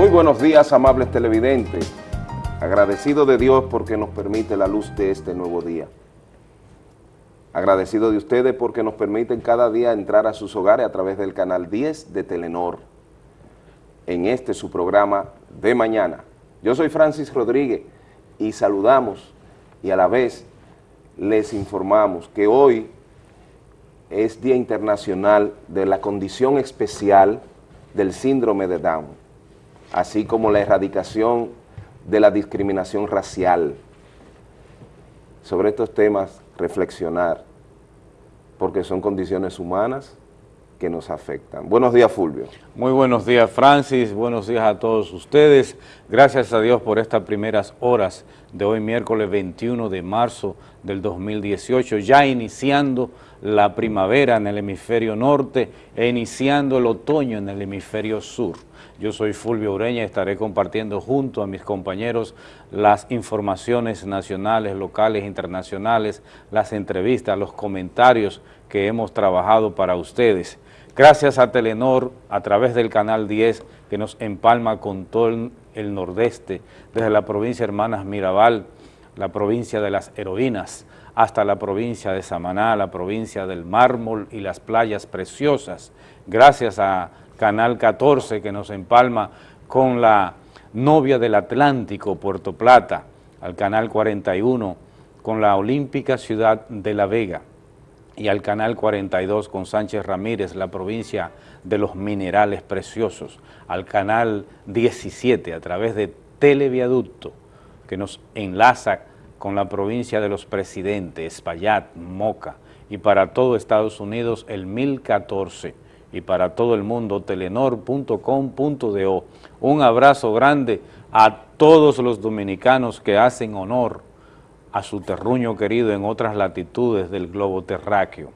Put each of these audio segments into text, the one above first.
Muy buenos días, amables televidentes. Agradecido de Dios porque nos permite la luz de este nuevo día. Agradecido de ustedes porque nos permiten cada día entrar a sus hogares a través del canal 10 de Telenor. En este su programa de mañana. Yo soy Francis Rodríguez y saludamos y a la vez les informamos que hoy es Día Internacional de la Condición Especial del Síndrome de Down, así como la erradicación de la discriminación racial. Sobre estos temas, reflexionar, porque son condiciones humanas que nos afectan. Buenos días, Fulvio. Muy buenos días, Francis. Buenos días a todos ustedes. Gracias a Dios por estas primeras horas de hoy, miércoles 21 de marzo del 2018, ya iniciando la primavera en el hemisferio norte e iniciando el otoño en el hemisferio sur. Yo soy Fulvio Ureña y estaré compartiendo junto a mis compañeros las informaciones nacionales, locales, internacionales, las entrevistas, los comentarios que hemos trabajado para ustedes. Gracias a Telenor, a través del Canal 10, que nos empalma con todo el nordeste, desde la provincia Hermanas Mirabal, la provincia de las heroínas, hasta la provincia de Samaná, la provincia del mármol y las playas preciosas. Gracias a Canal 14, que nos empalma con la novia del Atlántico, Puerto Plata, al Canal 41, con la olímpica ciudad de La Vega, y al Canal 42 con Sánchez Ramírez, la provincia de los minerales preciosos, al Canal 17 a través de Televiaducto, que nos enlaza con la provincia de los presidentes, Espaillat, Moca, y para todo Estados Unidos el 1014, y para todo el mundo telenor.com.do. Un abrazo grande a todos los dominicanos que hacen honor a su terruño querido en otras latitudes del globo terráqueo.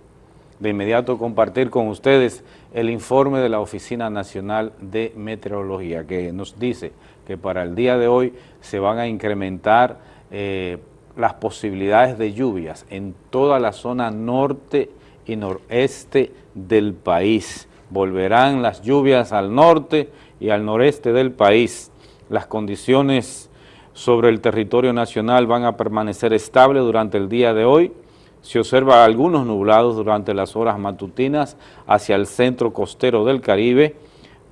De inmediato compartir con ustedes el informe de la Oficina Nacional de Meteorología que nos dice que para el día de hoy se van a incrementar eh, las posibilidades de lluvias en toda la zona norte y noreste del país. Volverán las lluvias al norte y al noreste del país. Las condiciones sobre el territorio nacional van a permanecer estables durante el día de hoy. Se observa algunos nublados durante las horas matutinas hacia el centro costero del Caribe,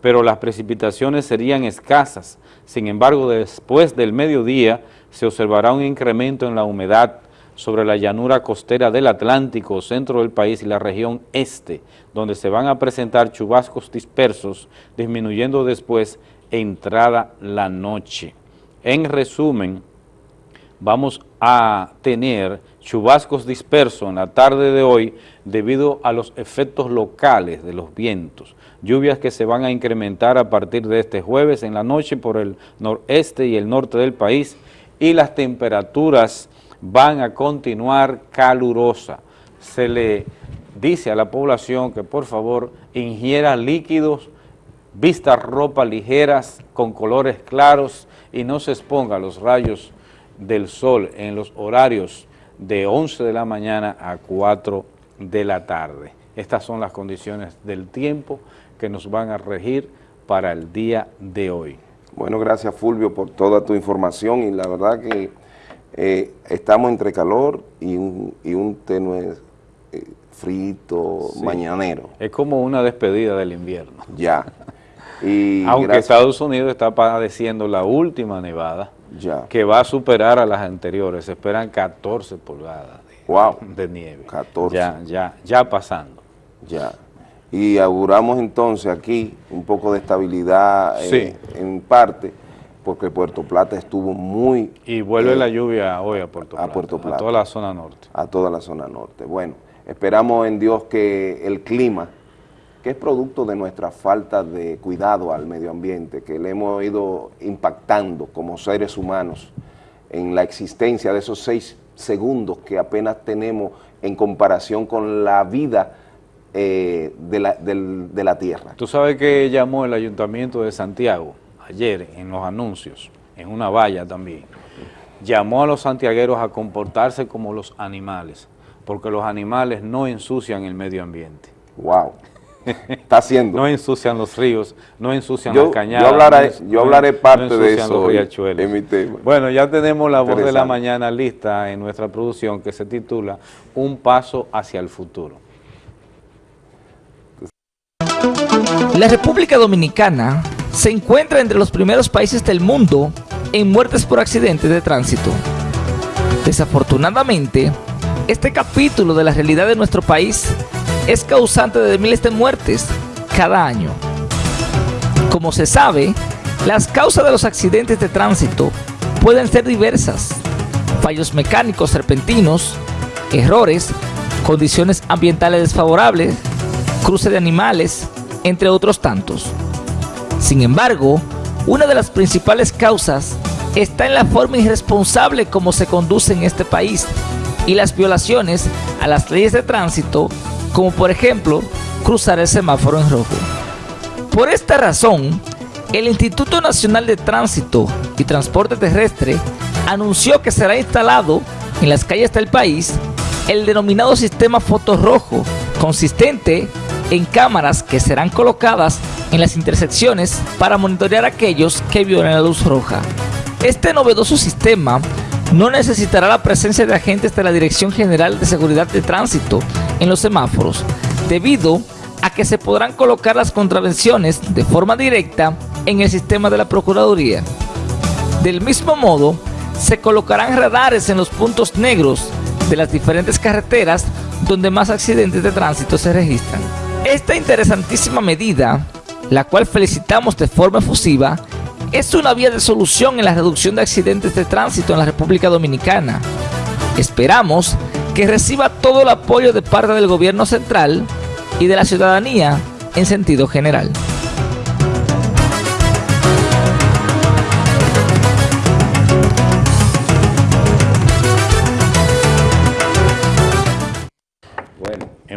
pero las precipitaciones serían escasas. Sin embargo, después del mediodía se observará un incremento en la humedad sobre la llanura costera del Atlántico, centro del país y la región este, donde se van a presentar chubascos dispersos, disminuyendo después entrada la noche. En resumen, vamos a tener chubascos dispersos en la tarde de hoy debido a los efectos locales de los vientos, lluvias que se van a incrementar a partir de este jueves en la noche por el noreste y el norte del país y las temperaturas van a continuar calurosas. Se le dice a la población que por favor ingiera líquidos, vista ropa ligeras con colores claros y no se exponga a los rayos del sol en los horarios de 11 de la mañana a 4 de la tarde. Estas son las condiciones del tiempo que nos van a regir para el día de hoy. Bueno, gracias Fulvio por toda tu información y la verdad que eh, estamos entre calor y un, y un tenue eh, frito mañanero. Es como una despedida del invierno. Ya. Y Aunque Estados Unidos está padeciendo la última nevada, ya. que va a superar a las anteriores. Se esperan 14 pulgadas de, nieve. 14. Ya, ya, ya pasando. Ya. Y auguramos entonces aquí un poco de estabilidad eh, en parte, porque Puerto Plata estuvo muy... Y vuelve eh, la lluvia hoy a Puerto Plata. A Puerto Plata. A toda la zona norte. A toda la zona norte. Bueno, esperamos en Dios que el clima que es producto de nuestra falta de cuidado al medio ambiente, que le hemos ido impactando como seres humanos en la existencia de esos seis segundos que apenas tenemos en comparación con la vida eh, de, la, de la tierra. Tú sabes que llamó el Ayuntamiento de Santiago ayer en los anuncios, en una valla también, llamó a los santiagueros a comportarse como los animales, porque los animales no ensucian el medio ambiente. Wow. está haciendo. No ensucian los ríos, no ensucian yo, las cañadas. Yo hablaré, no, yo hablaré parte de eso en mi tema. Bueno, ya tenemos la voz de la mañana lista en nuestra producción que se titula Un paso hacia el futuro. La República Dominicana se encuentra entre los primeros países del mundo en muertes por accidentes de tránsito. Desafortunadamente, este capítulo de la realidad de nuestro país es causante de miles de muertes cada año. Como se sabe, las causas de los accidentes de tránsito pueden ser diversas. Fallos mecánicos repentinos, errores, condiciones ambientales desfavorables, cruce de animales, entre otros tantos. Sin embargo, una de las principales causas está en la forma irresponsable como se conduce en este país y las violaciones a las leyes de tránsito, como por ejemplo cruzar el semáforo en rojo. Por esta razón, el Instituto Nacional de Tránsito y Transporte Terrestre anunció que será instalado en las calles del país el denominado sistema fotorrojo, consistente en cámaras que serán colocadas en las intersecciones para monitorear a aquellos que violen la luz roja. Este novedoso sistema no necesitará la presencia de agentes de la Dirección General de Seguridad de Tránsito en los semáforos, debido a que se podrán colocar las contravenciones de forma directa en el sistema de la Procuraduría. Del mismo modo, se colocarán radares en los puntos negros de las diferentes carreteras donde más accidentes de tránsito se registran. Esta interesantísima medida, la cual felicitamos de forma efusiva, es una vía de solución en la reducción de accidentes de tránsito en la República Dominicana. Esperamos que reciba todo el apoyo de parte del gobierno central y de la ciudadanía en sentido general.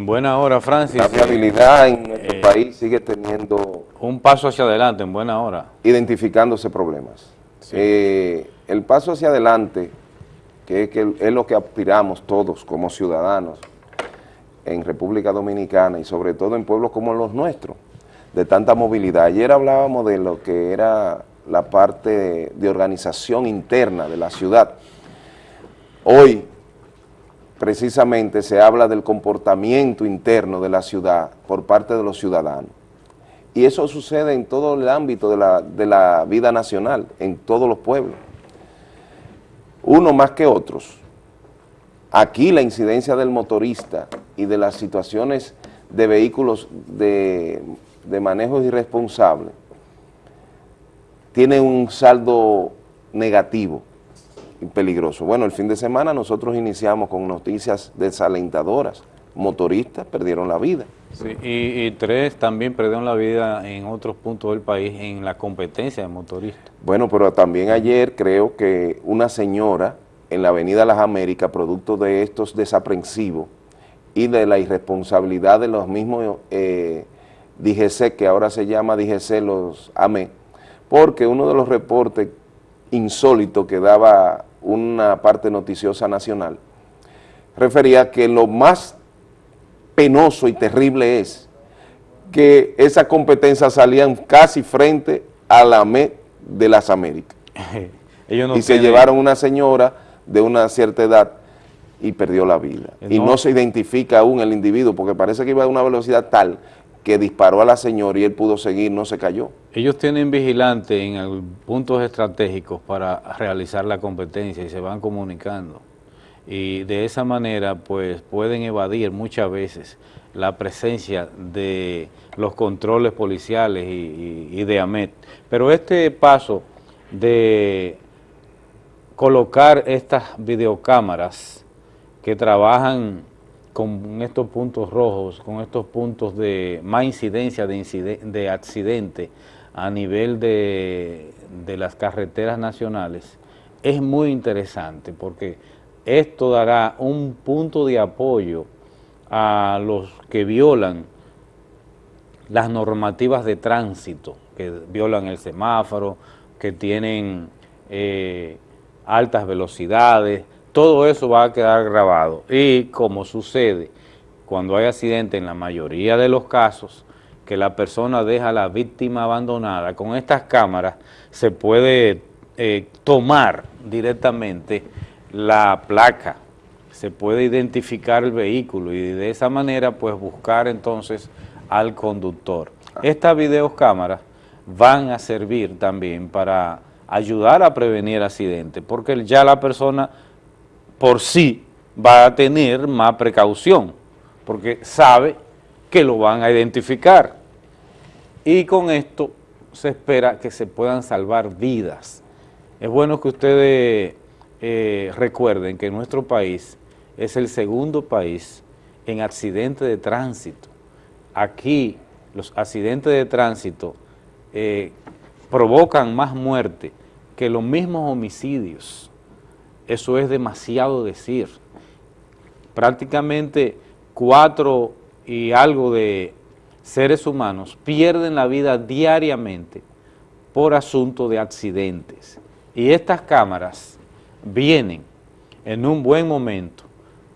En buena hora, Francis. La viabilidad en nuestro eh, país sigue teniendo... Un paso hacia adelante, en buena hora. Identificándose problemas. Eh, el paso hacia adelante, que, es lo que aspiramos todos como ciudadanos en República Dominicana y sobre todo en pueblos como los nuestros, de tanta movilidad. Ayer hablábamos de lo que era la parte de organización interna de la ciudad. Hoy precisamente se habla del comportamiento interno de la ciudad por parte de los ciudadanos. Y eso sucede en todo el ámbito de la, de la vida nacional, en todos los pueblos. Uno más que otros. Aquí la incidencia del motorista y de las situaciones de vehículos de, de manejo irresponsable tiene un saldo negativo peligroso. Bueno, el fin de semana nosotros iniciamos con noticias desalentadoras. Motoristas perdieron la vida. Sí, y, tres también perdieron la vida en otros puntos del país en la competencia de motoristas. Bueno, pero también ayer creo que una señora en la avenida Las Américas, producto de estos desaprensivos y de la irresponsabilidad de los mismos eh, DGC, que ahora se llama DGC los AME, porque uno de los reportes insólitos que daba una parte noticiosa nacional, refería que lo más penoso y terrible es que esas competencias salían casi frente a la MED de las Américas. y se llevaron una señora de una cierta edad y perdió la vida. Y no se identifica aún el individuo porque parece que iba a una velocidad tal que disparó a la señora y él pudo seguir, no se cayó. Ellos tienen vigilante en puntos estratégicos para realizar la competencia y se van comunicando. Y de esa manera, pues, pueden evadir muchas veces la presencia de los controles policiales y, de AMET. Pero este paso de colocar estas videocámaras que trabajan con estos puntos rojos, con estos puntos de más incidencia de, de accidente a nivel de, de las carreteras nacionales, es muy interesante porque esto dará un punto de apoyo a los que violan las normativas de tránsito, que violan el semáforo, que tienen eh, altas velocidades, todo eso va a quedar grabado y como sucede cuando hay accidente en la mayoría de los casos, que la persona deja a la víctima abandonada, con estas cámaras se puede eh, tomar directamente la placa, se puede identificar el vehículo y de esa manera pues buscar entonces al conductor. Estas videocámaras van a servir también para ayudar a prevenir accidentes, porque ya la persona por sí va a tener más precaución, porque sabe que lo van a identificar. Y con esto se espera que se puedan salvar vidas. Es bueno que ustedes eh, recuerden que nuestro país es el segundo país en accidentes de tránsito. Aquí los accidentes de tránsito eh, provocan más muerte que los mismos homicidios. Eso es demasiado decir. Prácticamente cuatro y algo de seres humanos pierden la vida diariamente por asunto de accidentes. Y estas cámaras vienen en un buen momento,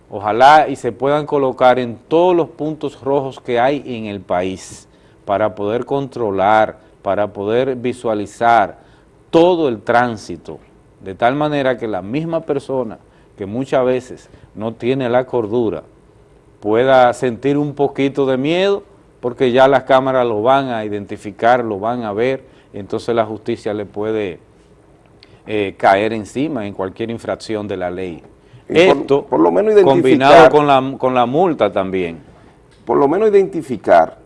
ojalá y se puedan colocar en todos los puntos rojos que hay en el país para poder controlar, para poder visualizar todo el tránsito, de tal manera que la misma persona que muchas veces no tiene la cordura, pueda sentir un poquito de miedo porque ya las cámaras lo van a identificar, lo van a ver, entonces la justicia le puede eh, caer encima en cualquier infracción de la ley. Esto, por, lo menos combinado con la, con la multa también. Por lo menos identificar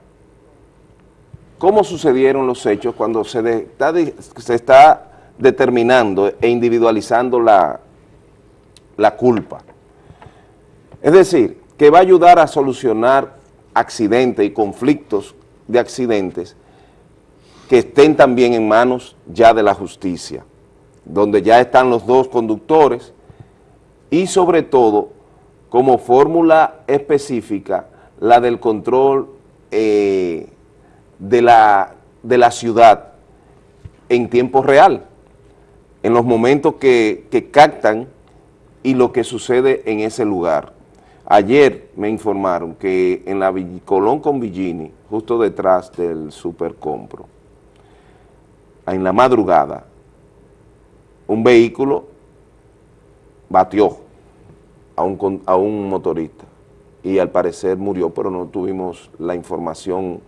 cómo sucedieron los hechos cuando se, está, se está determinando e individualizando la, la culpa. Es decir, que va a ayudar a solucionar accidentes y conflictos de accidentes que estén también en manos ya de la justicia, donde ya están los dos conductores y sobre todo como fórmula específica la del control eh, de, la, de la ciudad en tiempo real, en los momentos que, captan y lo que sucede en ese lugar. Ayer me informaron que en la Colón con Villini, justo detrás del Supercompro, en la madrugada, un vehículo batió a un, a un motorista y al parecer murió, pero no tuvimos la información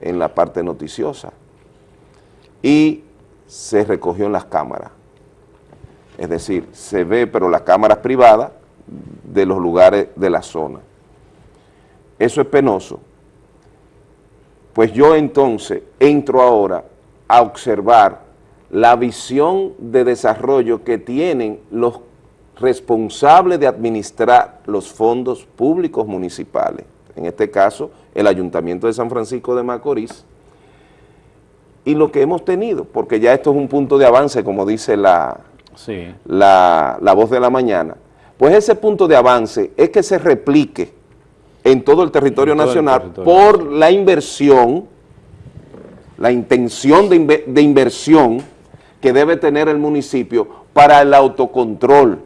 en la parte noticiosa. Y se recogió en las cámaras. Es decir, se ve, pero las cámaras privadas de los lugares de la zona. Eso es penoso. Pues yo entonces entro ahora a observar la visión de desarrollo que tienen los responsables de administrar los fondos públicos municipales, en este caso el Ayuntamiento de San Francisco de Macorís, y lo que hemos tenido, porque ya esto es un punto de avance, como dice la, la, la voz de la mañana, pues ese punto de avance es que se replique en todo el territorio nacional por la inversión, la intención de, de inversión que debe tener el municipio para el autocontrol.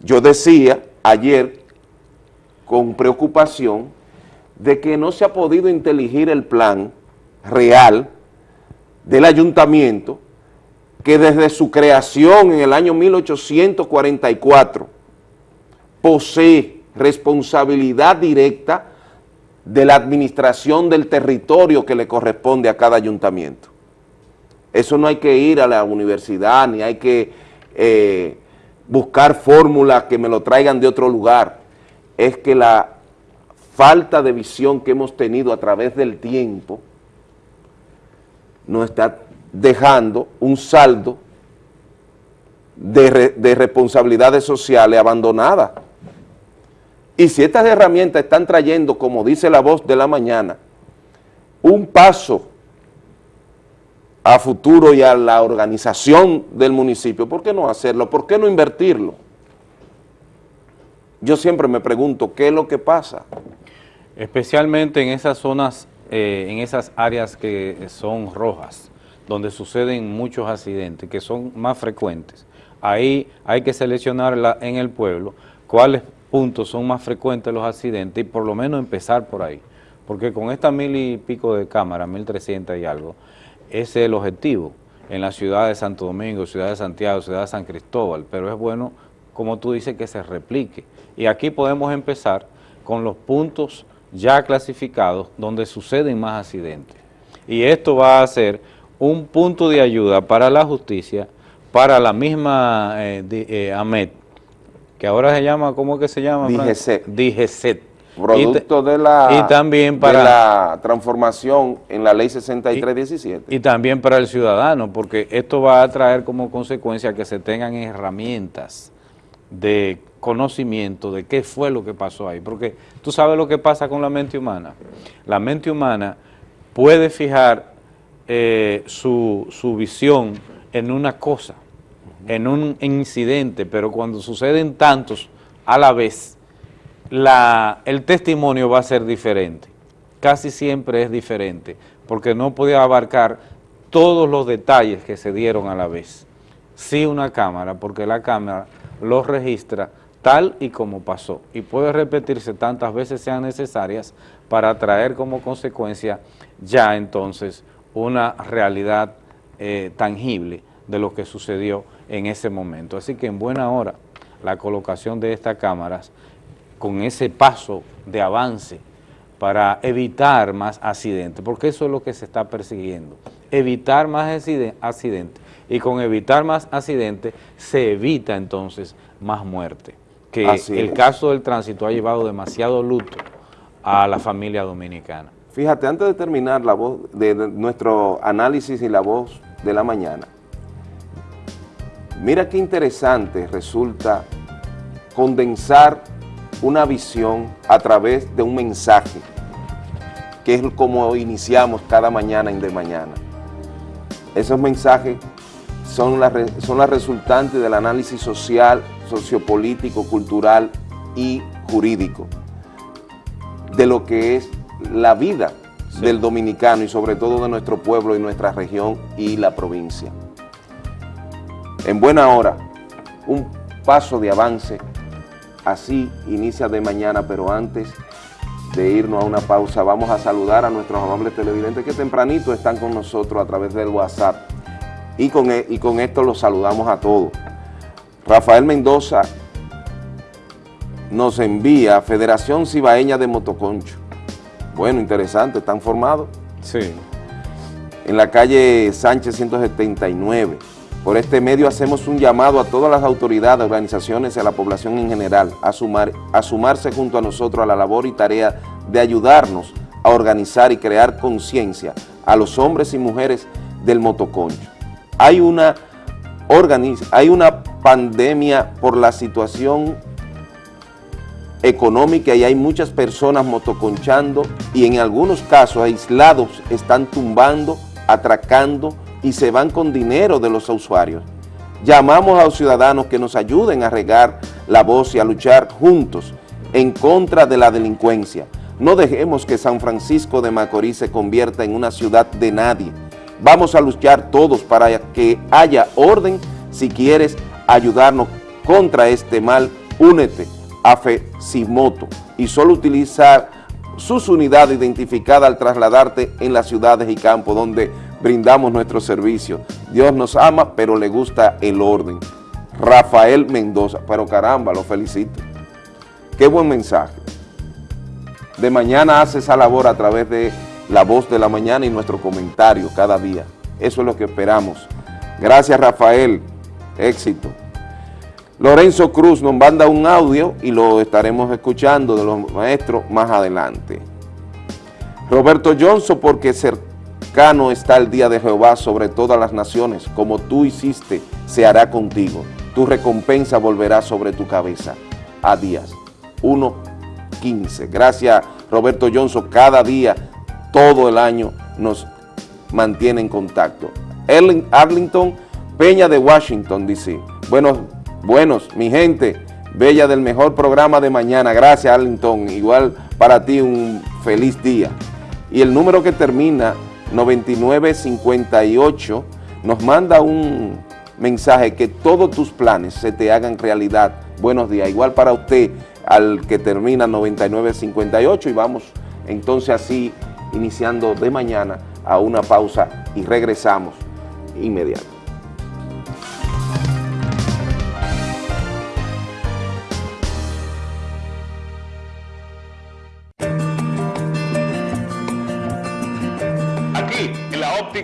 Yo decía ayer con preocupación de que no se ha podido inteligir el plan real del ayuntamiento que desde su creación en el año 1844 posee responsabilidad directa de la administración del territorio que le corresponde a cada ayuntamiento. Eso no hay que ir a la universidad, ni hay que eh, buscar fórmulas que me lo traigan de otro lugar. Es que la falta de visión que hemos tenido a través del tiempo nos está dejando un saldo de, de responsabilidades sociales abandonadas. Y si estas herramientas están trayendo, como dice la voz de la mañana, un paso a futuro y a la organización del municipio, ¿por qué no hacerlo? ¿Por qué no invertirlo? Yo siempre me pregunto, ¿qué es lo que pasa? Especialmente en esas zonas, eh, en esas áreas que son rojas, donde suceden muchos accidentes, que son más frecuentes. Ahí hay que seleccionar en el pueblo cuáles puntos son más frecuentes los accidentes y por lo menos empezar por ahí. porque con estas mil y pico de cámaras, mil trescientas y algo, ese es el objetivo en la ciudad de Santo Domingo, ciudad de Santiago, ciudad de San Cristóbal, pero es bueno, como tú dices, que se replique. Y aquí podemos empezar con los puntos ya clasificados donde suceden más accidentes. Y esto va a ser un punto de ayuda para la justicia, para la misma eh, eh, AMET, que ahora se llama, ¿cómo que se llama? DGCET. DGCET. Producto de la, y también para, la transformación en la ley 6317. Y, y también para el ciudadano, porque esto va a traer como consecuencia que se tengan herramientas de conocimiento de qué fue lo que pasó ahí. Porque tú sabes lo que pasa con la mente humana. La mente humana puede fijar eh, su, su visión en una cosa, en un incidente, pero cuando suceden tantos a la vez, la, el testimonio va a ser diferente. Casi siempre es diferente, porque no podía abarcar todos los detalles que se dieron a la vez. Sí una cámara, porque la cámara los registra tal y como pasó y puede repetirse tantas veces sean necesarias para traer como consecuencia ya entonces una realidad eh, tangible de lo que sucedió en ese momento. Así que en buena hora la colocación de estas cámaras con ese paso de avance para evitar más accidentes, porque eso es lo que se está persiguiendo, evitar más accidentes, y con evitar más accidentes se evita entonces más muerte, que el caso del tránsito ha llevado demasiado luto a la familia dominicana. Fíjate, antes de terminar la voz de nuestro análisis y la voz de la mañana, mira qué interesante resulta condensar una visión a través de un mensaje, que es como iniciamos cada mañana en De Mañana. Esos mensajes son las son resultantes del análisis social, sociopolítico, cultural y jurídico de lo que es la vida del dominicano y sobre todo de nuestro pueblo y nuestra región y la provincia. En buena hora, un paso de avance Así inicia de mañana, pero antes de irnos a una pausa, vamos a saludar a nuestros amables televidentes que tempranito están con nosotros a través del WhatsApp. Y con, e, y con esto los saludamos a todos. Rafael Mendoza nos envía Federación Cibaeña de Motoconcho. Bueno, interesante, están formados. Sí. En la calle Sánchez 179. Por este medio hacemos un llamado a todas las autoridades, organizaciones y a la población en general a, sumar, a sumarse junto a nosotros a la labor y tarea de ayudarnos a organizar y crear conciencia a los hombres y mujeres del motoconcho. Hay una, hay una pandemia por la situación económica y hay muchas personas motoconchando y en algunos casos aislados están tumbando, atracando, y se van con dinero de los usuarios. Llamamos a los ciudadanos que nos ayuden a regar la voz y a luchar juntos en contra de la delincuencia. No dejemos que San Francisco de Macorís se convierta en una ciudad de nadie. Vamos a luchar todos para que haya orden. Si quieres ayudarnos contra este mal, únete a FECIMOTO y solo utilizar sus unidades identificadas al trasladarte en las ciudades y campos donde brindamos nuestro servicio. Dios nos ama, pero le gusta el orden. Rafael Mendoza, pero caramba, lo felicito. Qué buen mensaje. De mañana hace esa labor a través de la voz de la mañana y nuestro comentario cada día. Eso es lo que esperamos. Gracias Rafael, éxito. Lorenzo Cruz nos manda un audio y lo estaremos escuchando de los maestros más adelante. Roberto Johnson, porque cercano está el día de Jehová sobre todas las naciones, como tú hiciste, se hará contigo. Tu recompensa volverá sobre tu cabeza. A días. 1.15. Gracias, Roberto Johnson. Cada día, todo el año, nos mantiene en contacto. Arlington Peña de Washington, dice. Buenos Buenos, mi gente, bella del mejor programa de mañana. Gracias, Arlington. Igual para ti un feliz día. Y el número que termina 9958 nos manda un mensaje que todos tus planes se te hagan realidad. Buenos días. Igual para usted al que termina 9958 y vamos Entonces así, iniciando de mañana a una pausa y regresamos inmediato.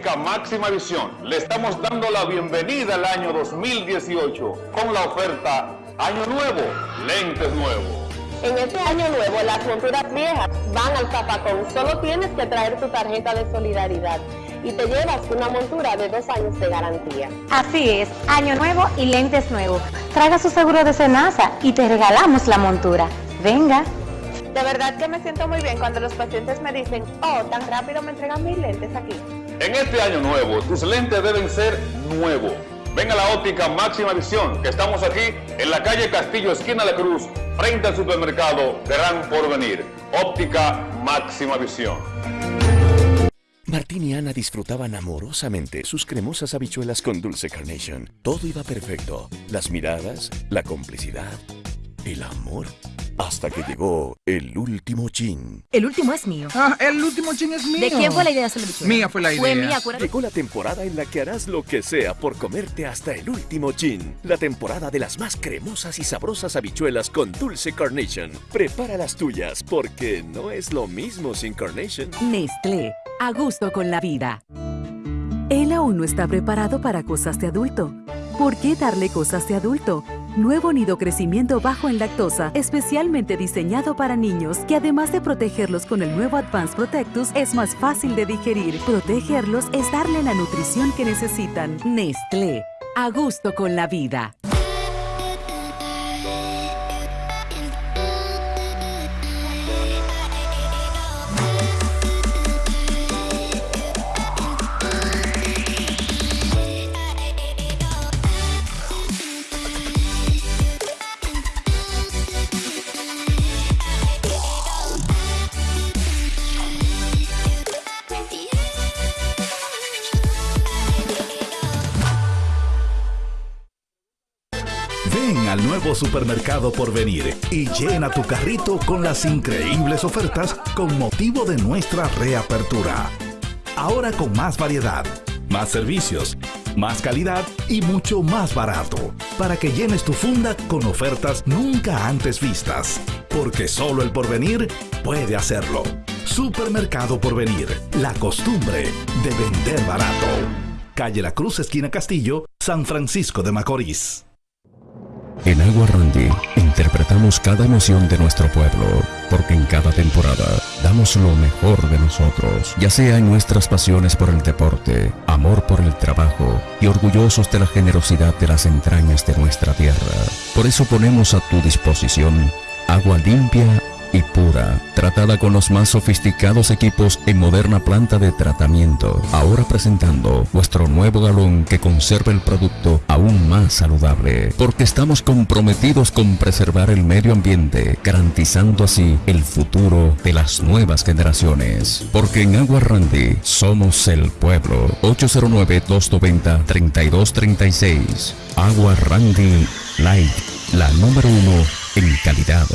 Óptica máxima visión, le estamos dando la bienvenida al año 2018 con la oferta Año Nuevo, lentes nuevos. En este año nuevo, las monturas viejas van al zapacón. Solo tienes que traer tu tarjeta de solidaridad y te llevas una montura de dos años de garantía. Así es, año nuevo y lentes nuevos. Traiga su seguro de Senasa y te regalamos la montura. Venga. De verdad que me siento muy bien cuando los pacientes me dicen, oh, tan rápido me entregan mis lentes aquí. En este año nuevo, tus lentes deben ser nuevos. Ven a la óptica máxima visión, que estamos aquí en la calle Castillo, esquina de Cruz, frente al supermercado Gran Porvenir. Óptica máxima visión. Martín y Ana disfrutaban amorosamente sus cremosas habichuelas con dulce carnation. Todo iba perfecto. Las miradas, la complicidad, el amor. Hasta que llegó el último chin. El último es mío. Ah, el último chin es mío. ¿De quién fue la idea de hacer la bichuela? Mía fue la idea. Fue mía, acuérdate. Llegó la temporada en la que harás lo que sea por comerte hasta el último chin. La temporada de las más cremosas y sabrosas habichuelas con dulce carnation. Prepara las tuyas porque no es lo mismo sin carnation. Nestlé, a gusto con la vida. Él aún no está preparado para cosas de adulto. ¿Por qué darle cosas de adulto? Nuevo nido crecimiento bajo en lactosa, especialmente diseñado para niños, que además de protegerlos con el nuevo Advanced Protectus, es más fácil de digerir. Protegerlos es darle la nutrición que necesitan. Nestlé, a gusto con la vida. Supermercado por venir y llena tu carrito con las increíbles ofertas con motivo de nuestra reapertura. Ahora con más variedad, más servicios, más calidad y mucho más barato, para que llenes tu funda con ofertas nunca antes vistas, porque solo el porvenir puede hacerlo. Supermercado Porvenir, la costumbre de vender barato. Calle La Cruz, esquina Castillo, San Francisco de Macorís. En Agua Randy interpretamos cada emoción de nuestro pueblo, porque en cada temporada damos lo mejor de nosotros, ya sea en nuestras pasiones por el deporte, amor por el trabajo y orgullosos de la generosidad de las entrañas de nuestra tierra. Por eso ponemos a tu disposición agua limpia y pura, tratada con los más sofisticados equipos en moderna planta de tratamiento. Ahora presentando nuestro nuevo galón que conserva el producto aún más saludable, porque estamos comprometidos con preservar el medio ambiente, garantizando así el futuro de las nuevas generaciones. Porque en Agua Randy somos el pueblo. 809-290-3236. Agua Randy Light, la número uno en calidad.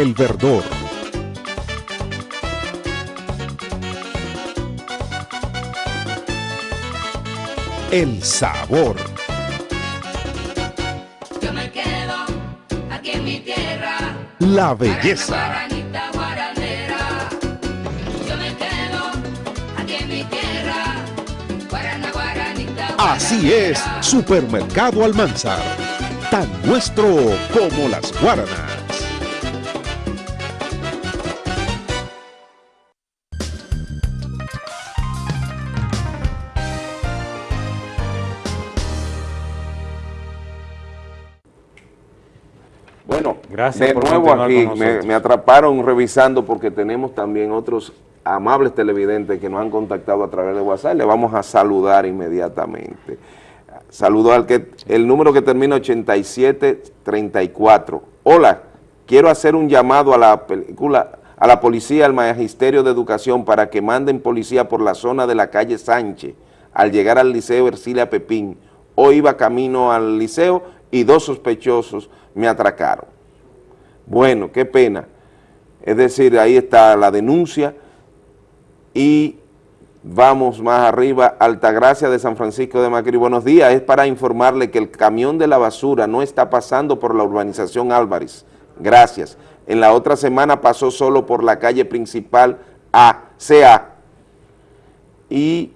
El verdor. El sabor. Yo me quedo aquí en mi tierra. La belleza. Así es, Supermercado Almanzar. Tan nuestro como las guaranas. Bueno, Gracias de por nuevo aquí con me, nosotros. me atraparon revisando porque tenemos también otros amables televidentes que nos han contactado a través de WhatsApp. Le vamos a saludar inmediatamente. Saludo al que el número que termina 8734. Hola, quiero hacer un llamado a la película, a la policía, al Magisterio de Educación para que manden policía por la zona de la calle Sánchez al llegar al Liceo Ercilia Pepín. Hoy iba camino al liceo y dos sospechosos me atracaron. Bueno, qué pena. Es decir, ahí está la denuncia y vamos más arriba, Altagracia de San Francisco de Macri. Buenos días, es para informarle que el camión de la basura no está pasando por la urbanización Álvarez. Gracias. En la otra semana pasó solo por la calle principal A. Y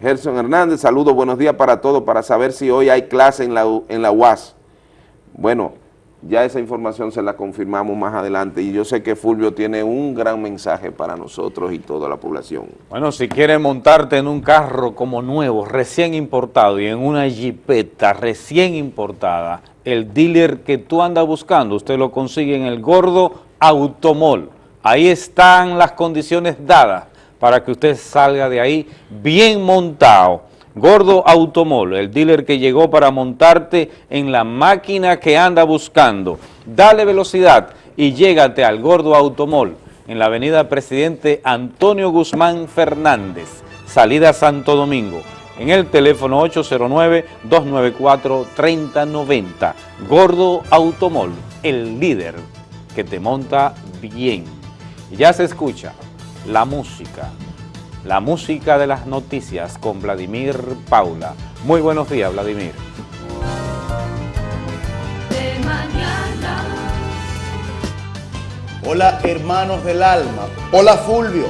Gerson Hernández, saludos, buenos días para todos, para saber si hoy hay clase en la, en la UAS. Bueno, ya esa información se la confirmamos más adelante y yo sé que Fulvio tiene un gran mensaje para nosotros y toda la población. Bueno, si quieres montarte en un carro como nuevo, recién importado y en una jipeta recién importada, el dealer que tú andas buscando, usted lo consigue en el Gordo Automol. Ahí están las condiciones dadas para que usted salga de ahí bien montado. Gordo Automol, el dealer que llegó para montarte en la máquina que anda buscando. Dale velocidad y llégate al Gordo Automol en la avenida Presidente Antonio Guzmán Fernández, salida Santo Domingo, en el teléfono 809-294-3090. Gordo Automol, el líder que te monta bien. Ya se escucha la música, la música de las noticias con Vladimir Paula. Muy buenos días, Vladimir. Hola, hermanos del alma. Hola, Fulvio.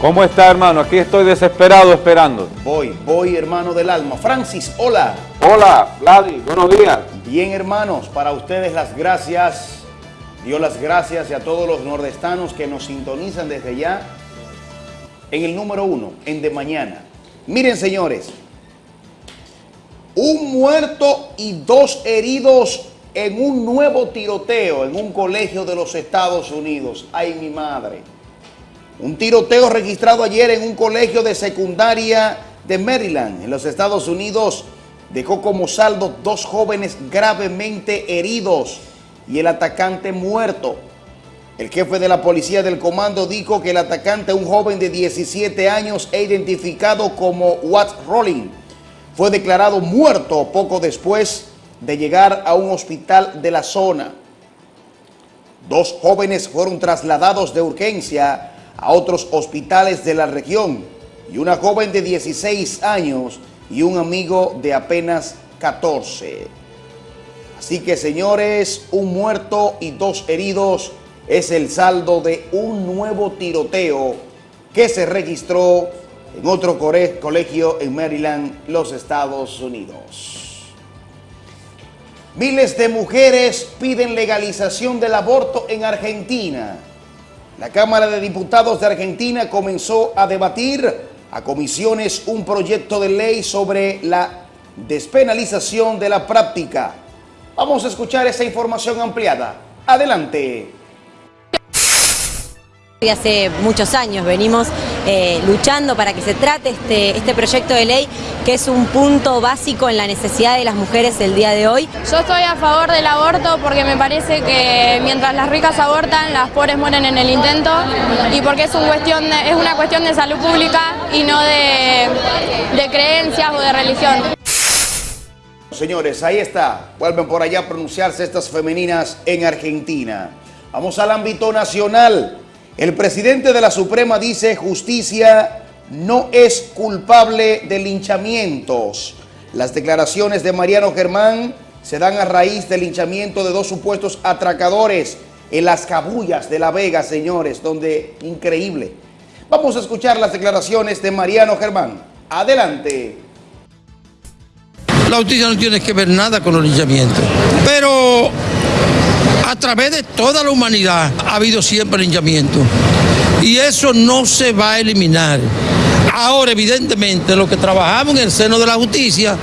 ¿Cómo está, hermano? Aquí estoy desesperado esperando. Voy, voy, hermano del alma. Francis, hola. Hola, Vladi, buenos días. Bien, hermanos, para ustedes las gracias. Dio las gracias y a todos los nordestanos que nos sintonizan desde ya en el número uno, en De Mañana. Miren, señores, un muerto y dos heridos en un nuevo tiroteo en un colegio de los Estados Unidos. ¡Ay, mi madre! Un tiroteo registrado ayer en un colegio de secundaria de Maryland, en los Estados Unidos, dejó como saldo dos jóvenes gravemente heridos y el atacante muerto. El jefe de la policía del comando dijo que el atacante, un joven de 17 años e identificado como Watts Rolling, fue declarado muerto poco después de llegar a un hospital de la zona. Dos jóvenes fueron trasladados de urgencia a otros hospitales de la región y una joven de 16 años y un amigo de apenas 14. Así que señores, un muerto y dos heridos es el saldo de un nuevo tiroteo que se registró en otro colegio en Maryland, los Estados Unidos. Miles de mujeres piden legalización del aborto en Argentina. La Cámara de Diputados de Argentina comenzó a debatir a comisiones un proyecto de ley sobre la despenalización de la práctica. Vamos a escuchar esa información ampliada. Adelante hace muchos años venimos eh, luchando para que se trate este, este proyecto de ley que es un punto básico en la necesidad de las mujeres el día de hoy. Yo estoy a favor del aborto porque me parece que mientras las ricas abortan, las pobres mueren en el intento y porque es, un cuestión es una cuestión de salud pública y no de, de creencias o de religión. Señores, ahí está. Vuelven por allá a pronunciarse estas femeninas en Argentina. Vamos al ámbito nacional. El presidente de la Suprema dice justicia no es culpable de linchamientos. Las declaraciones de Mariano Germán se dan a raíz del linchamiento de dos supuestos atracadores en las cabullas de La Vega, señores, donde increíble. Vamos a escuchar las declaraciones de Mariano Germán. Adelante. La justicia no tiene que ver nada con los linchamientos, pero a través de toda la humanidad ha habido siempre linchamiento. Y eso no se va a eliminar. Ahora, evidentemente, lo que trabajamos en el seno de la justicia,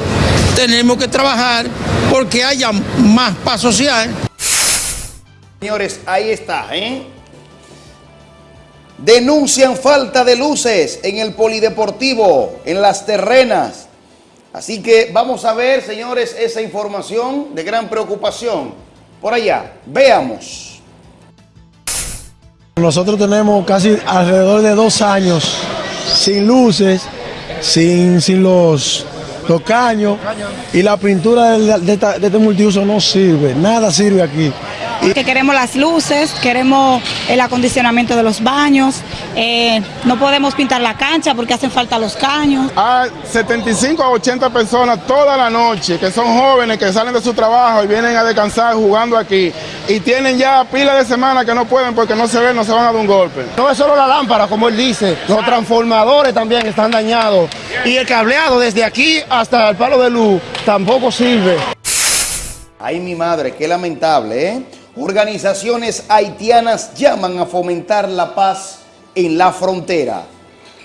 tenemos que trabajar porque haya más paz social. Señores, ahí está, ¿eh? Denuncian falta de luces en el polideportivo, en las terrenas. Así que vamos a ver, señores, esa información de gran preocupación. Por allá, veamos. Nosotros tenemos casi alrededor de dos años sin luces, sin, sin los, los caños y la pintura de, de este multiuso no sirve, nada sirve aquí. Que queremos las luces, queremos el acondicionamiento de los baños, eh, no podemos pintar la cancha porque hacen falta los caños. Hay 75 a 80 personas toda la noche que son jóvenes que salen de su trabajo y vienen a descansar jugando aquí y tienen ya pila de semanas que no pueden porque no se ven, no se van a dar un golpe. No es solo la lámpara, como él dice, los transformadores también están dañados. Y el cableado desde aquí hasta el palo de luz tampoco sirve. Ay, mi madre, qué lamentable, ¿eh? Organizaciones haitianas llaman a fomentar la paz en la frontera.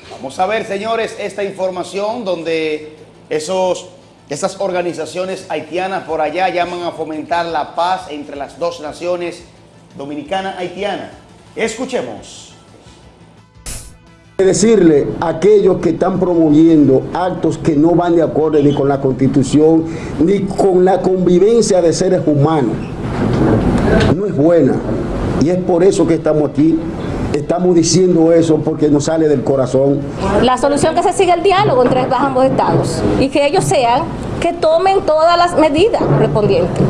Vamos a ver, señores, esta información donde esos, esas organizaciones haitianas por allá llaman a fomentar la paz entre las dos naciones dominicana-haitiana. Escuchemos. decirle a aquellos que están promoviendo actos que no van de acuerdo ni con la constitución ni con la convivencia de seres humanos. No es buena. Y es por eso que estamos aquí. Estamos diciendo eso porque nos sale del corazón. La solución que se siga el diálogo entre ambos estados y que ellos sean que tomen todas las medidas correspondientes.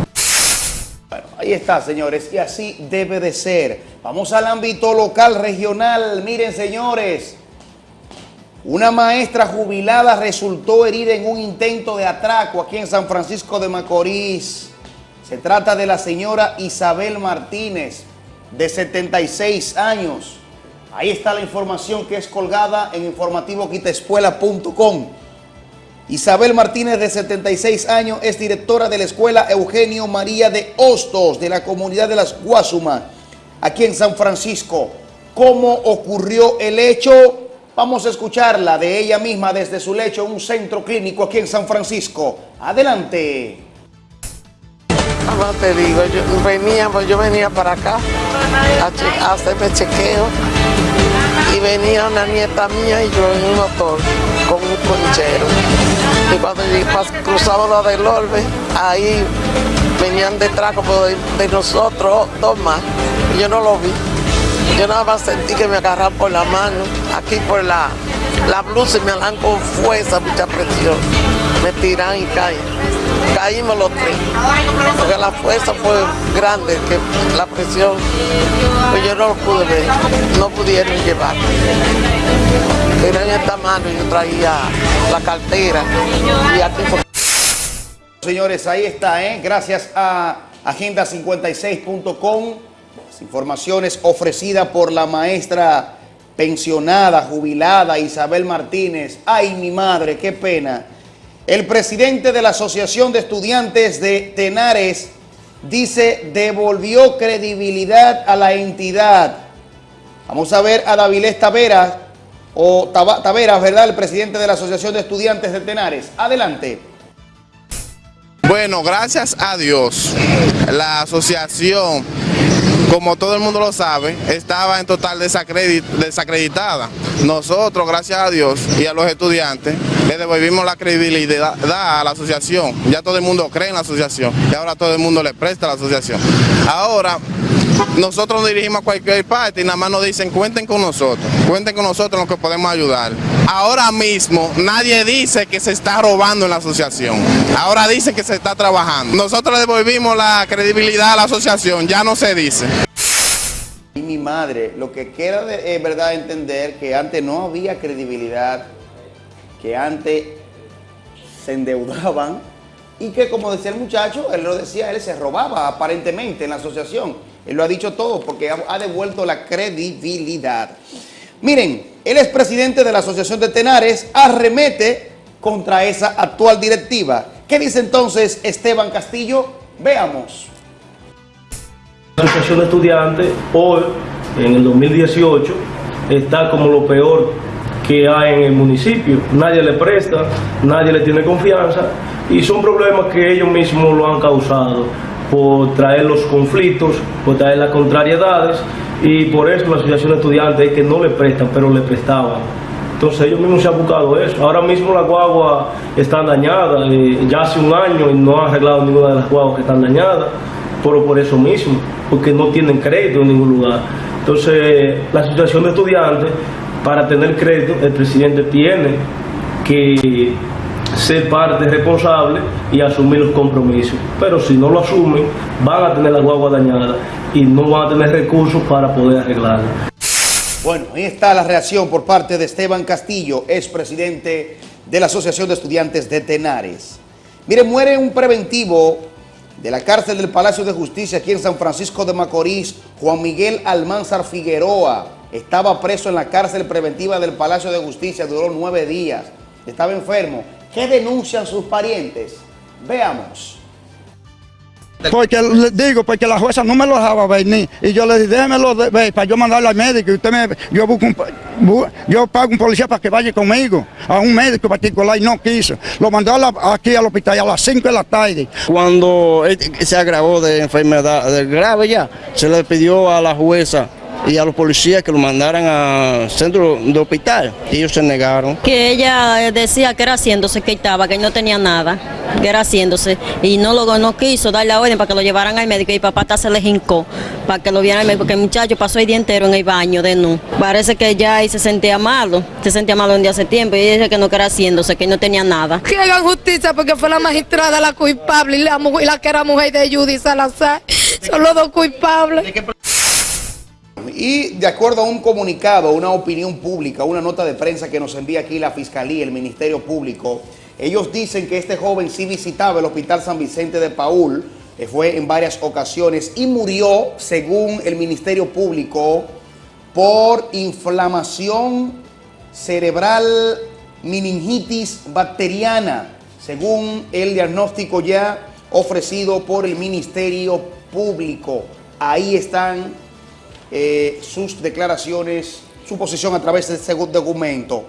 Ahí está, señores, y así debe de ser. Vamos al ámbito local, regional. Miren, señores, una maestra jubilada resultó herida en un intento de atraco aquí en San Francisco de Macorís. Se trata de la señora Isabel Martínez, de 76 años. Ahí está la información que es colgada en informativoquitaescuela.com. Isabel Martínez, de 76 años, es directora de la Escuela Eugenio María de Hostos, de la comunidad de las Guasumas, aquí en San Francisco. ¿Cómo ocurrió el hecho? Vamos a escucharla de ella misma desde su lecho en un centro clínico aquí en San Francisco. Adelante. No te digo, yo venía, yo venía para acá a, hacerme chequeo y venía una nieta mía y yo en un motor con un conchero. Y cuando cruzamos lo del Orbe, ahí venían detrás como de, nosotros, dos más, y yo no lo vi. Yo nada más sentí que me agarraban por la mano, aquí por la, la blusa y me agarran con fuerza, mucha presión. Me tiran y caen. Caímos los tres, porque la fuerza fue grande, que la presión, pues yo no lo pude ver, no pudieron llevar. Era en esta mano y yo traía la cartera y aquí Señores, ahí está, ¿eh? Gracias a agenda56.com. Las informaciones ofrecidas por la maestra pensionada, jubilada Isabel Martínez. Ay, mi madre, qué pena. El presidente de la Asociación de Estudiantes de Tenares dice devolvió credibilidad a la entidad. Vamos a ver a Davilés Taveras, o Taveras, ¿verdad? El presidente de la Asociación de Estudiantes de Tenares. Adelante. Bueno, gracias a Dios, la asociación, como todo el mundo lo sabe, estaba en total desacredit- desacreditada. Nosotros, gracias a Dios y a los estudiantes, le devolvimos la credibilidad a la asociación. Ya todo el mundo cree en la asociación y ahora todo el mundo le presta a la asociación. Ahora, nosotros nos dirigimos a cualquier parte y nada más nos dicen cuenten con nosotros, cuenten con nosotros en lo que podemos ayudar. Ahora mismo nadie dice que se está robando en la asociación, ahora dicen que se está trabajando. Nosotros le devolvimos la credibilidad a la asociación, ya no se dice. Mi madre, lo que queda de verdad entender que antes no había credibilidad, que antes se endeudaban y que como decía el muchacho, él lo decía, él se robaba aparentemente en la asociación. Él lo ha dicho todo porque ha, ha devuelto la credibilidad. Miren, el expresidente de la Asociación de Tenares arremete contra esa actual directiva. ¿Qué dice entonces Esteban Castillo? Veamos. La Asociación de Estudiantes hoy, en el 2018, está como lo peor que hay en el municipio. Nadie le presta, nadie le tiene confianza y son problemas que ellos mismos lo han causado por traer los conflictos, por traer las contrariedades y por eso la Asociación de Estudiantes es que no le prestan, pero le prestaban. Entonces ellos mismos se han buscado eso. Ahora mismo las guaguas están dañadas, eh, ya hace un año y no han arreglado ninguna de las guaguas que están dañadas, pero por eso mismo, porque no tienen crédito en ningún lugar. Entonces la situación de estudiantes, para tener crédito, el presidente tiene que ser parte responsable y asumir los compromisos. Pero si no lo asumen, van a tener las guaguas dañadas y no van a tener recursos para poder arreglarlas. Bueno, ahí está la reacción por parte de Esteban Castillo, ex presidente de la Asociación de Estudiantes de Tenares. Mire, muere un preventivo de la cárcel del Palacio de Justicia aquí en San Francisco de Macorís, Juan Miguel Almanzar Figueroa. Estaba preso en la cárcel preventiva del Palacio de Justicia, duró nueve días. Estaba enfermo. ¿Qué denuncian sus parientes? Veamos. Porque le digo, porque la jueza no me lo dejaba venir. Y yo le dije, déjemelo ver para yo mandarlo al médico. Y usted me, yo, busco un, bu- yo pago un policía para que vaya conmigo a un médico particular y no quiso. Lo mandó a la- aquí al hospital a las 5 de la tarde. Cuando él se agravó de enfermedad de grave ya, se le pidió a la jueza y a los policías que lo mandaran al centro de hospital. Y ellos se negaron. Que ella eh, decía que era haciéndose, que estaba, que no tenía nada, que era haciéndose. Y no lo no quiso dar la orden para que lo llevaran al médico y papá hasta se le jincó para que lo vieran al médico, porque el muchacho pasó el día entero en el baño de nu. Parece que ya ahí se sentía malo, se sentía malo un día hace tiempo y ella dice que no que era haciéndose, que no tenía nada. Que hagan justicia porque fue la magistrada la culpable y la, mujer- y la que era mujer de Judy Salazar. Son los dos culpables. Y de acuerdo a un comunicado, una opinión pública, una nota de prensa que nos envía aquí la Fiscalía, el Ministerio Público, ellos dicen que este joven sí visitaba el Hospital San Vicente de Paul, eh, fue en varias ocasiones y murió, según el Ministerio Público, por inflamación cerebral meningitis bacteriana, según el diagnóstico ya ofrecido por el Ministerio Público. Ahí están eh, sus declaraciones, su posición a través de ese documento.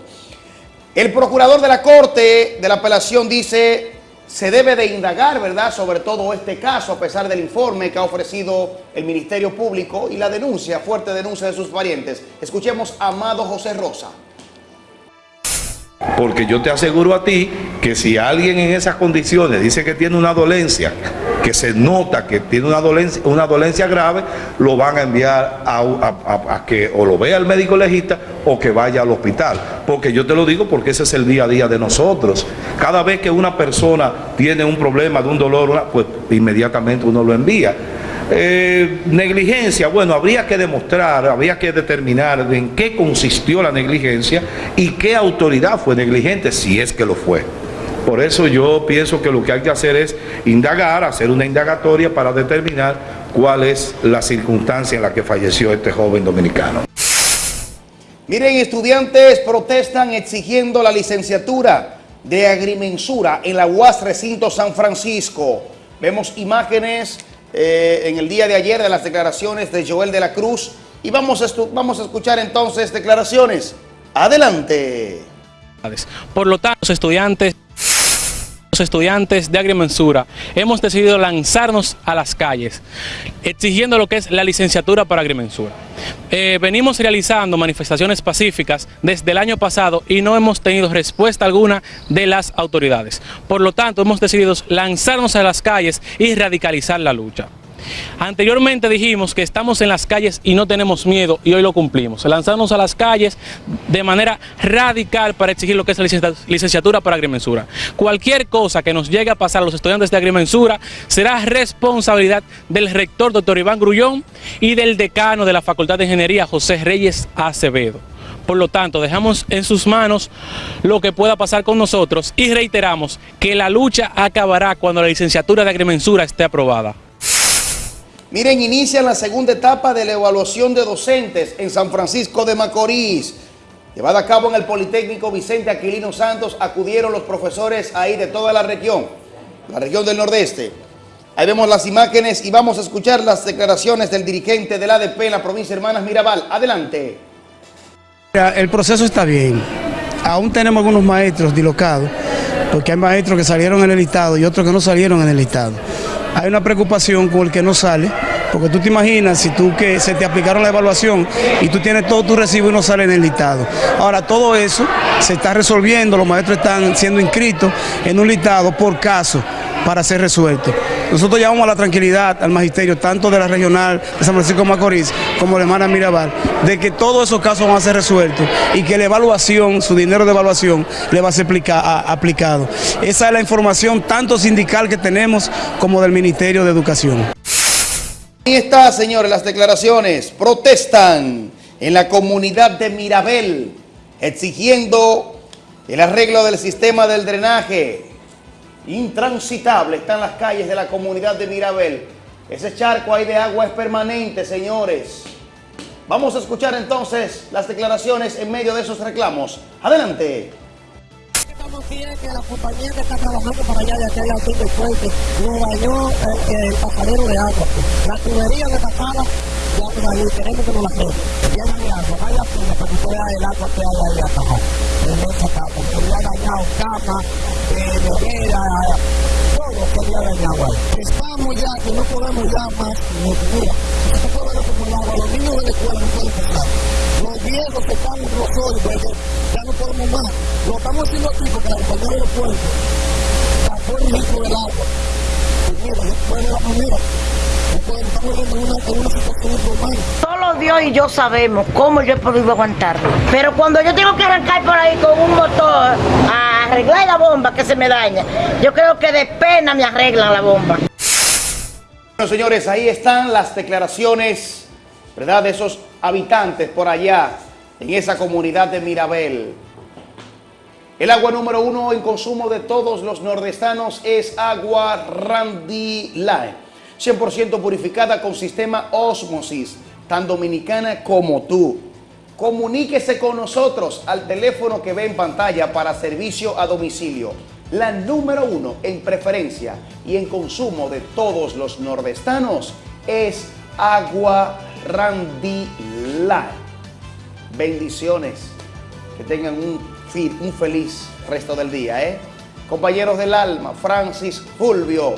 El procurador de la Corte de la Apelación dice se debe de indagar, ¿verdad?, sobre todo este caso, a pesar del informe que ha ofrecido el Ministerio Público y la denuncia, fuerte denuncia de sus parientes. Escuchemos a Amado José Rosa. Porque yo te aseguro a ti que si alguien en esas condiciones dice que tiene una dolencia, que se nota que tiene una dolencia, una dolencia grave, lo van a enviar a, a- que o lo vea el médico legista o que vaya al hospital. Porque yo te lo digo porque ese es el día a día de nosotros. Cada vez que una persona tiene un problema de un dolor, pues inmediatamente uno lo envía. Eh, negligencia, bueno, habría que demostrar, habría que determinar en qué consistió la negligencia y qué autoridad fue negligente, si es que lo fue. Por eso yo pienso que lo que hay que hacer es indagar, hacer una indagatoria para determinar cuál es la circunstancia en la que falleció este joven dominicano. Miren, estudiantes protestan exigiendo la licenciatura de agrimensura en la UAS Recinto San Francisco. Vemos imágenes eh, en el día de ayer de las declaraciones de Joel de la Cruz y vamos a, vamos a escuchar entonces declaraciones. Adelante. Por lo tanto, los estudiantes, estudiantes de agrimensura hemos decidido lanzarnos a las calles exigiendo lo que es la licenciatura para agrimensura. Eh, venimos realizando manifestaciones pacíficas desde el año pasado y no hemos tenido respuesta alguna de las autoridades. Por lo tanto, hemos decidido lanzarnos a las calles y radicalizar la lucha. Anteriormente dijimos que estamos en las calles y no tenemos miedo y hoy lo cumplimos. Lanzarnos a las calles de manera radical para exigir lo que es la licencia- licenciatura para agrimensura. Cualquier cosa que nos llegue a pasar a los estudiantes de agrimensura será responsabilidad del rector doctor Iván Grullón y del decano de la Facultad de Ingeniería José Reyes Acevedo. Por lo tanto, dejamos en sus manos lo que pueda pasar con nosotros y reiteramos que la lucha acabará cuando la licenciatura de agrimensura esté aprobada. Miren, inician la segunda etapa de la evaluación de docentes en San Francisco de Macorís. Llevada a cabo en el Politécnico Vicente Aquilino Santos, acudieron los profesores ahí de toda la región, la región del Nordeste. Ahí vemos las imágenes y vamos a escuchar las declaraciones del dirigente del ADP en la provincia de Hermanas Mirabal. Adelante. El proceso está bien. Aún tenemos algunos maestros dislocados, porque hay maestros que salieron en el listado y otros que no salieron en el listado. Hay una preocupación con el que no sale, Porque tú te imaginas si tú que se te aplicaron la evaluación y tú tienes todo tu recibo y no sale en el listado. Ahora todo eso se está resolviendo, los maestros están siendo inscritos en un listado por caso para ser resuelto. Nosotros llamamos a la tranquilidad al magisterio, tanto de la regional de San Francisco de Macorís como de Hermana Mirabal, de que todos esos casos van a ser resueltos y que la evaluación, su dinero de evaluación, le va a ser aplicado. Esa es la información tanto sindical que tenemos como del Ministerio de Educación. Ahí está, señores, las declaraciones. Protestan en la comunidad de Mirabel, exigiendo el arreglo del sistema del drenaje. Intransitable están las calles de la comunidad de Mirabel. Ese charco ahí de agua es permanente, señores. Vamos a escuchar entonces las declaraciones en medio de esos reclamos. Adelante. Que la compañía que está trabajando para allá de aquel lado del puente nos dañó eh, el pasadero de agua. La tubería que pasaba, ya por ahí queremos que nos la arregle. Llena de agua, vaya pena para que pueda el agua que hay ahí abajo. En esa capa, que le dañado cama, eh, todo que le ha dañado ahí. Estamos ya, que no podemos ya más, mira, no ver como el agua, los niños de la escuela no pueden pasar. Los que están en los hoyos, ya no podemos más. Lo estamos haciendo aquí porque la compañía del puerto sacó el litro del agua. Y mira, la manera, normal. Solo Dios y yo sabemos cómo yo he podido aguantarlo. Pero cuando yo tengo que arrancar por ahí con un motor a arreglar la bomba que se me daña, yo creo que de pena me arreglan la bomba. Bueno, señores, ahí están las declaraciones, ¿verdad?, de esos habitantes por allá, en esa comunidad de Mirabel. El agua número uno en consumo de todos los nordestanos es agua Randy Line, 100% purificada con sistema Osmosis, tan dominicana como tú. Comuníquese con nosotros al teléfono que ve en pantalla para servicio a domicilio. La número uno en preferencia y en consumo de todos los nordestanos es agua Randy Line. Bendiciones. Que tengan un, un feliz resto del día, ¿eh? Compañeros del alma, Francis Fulvio,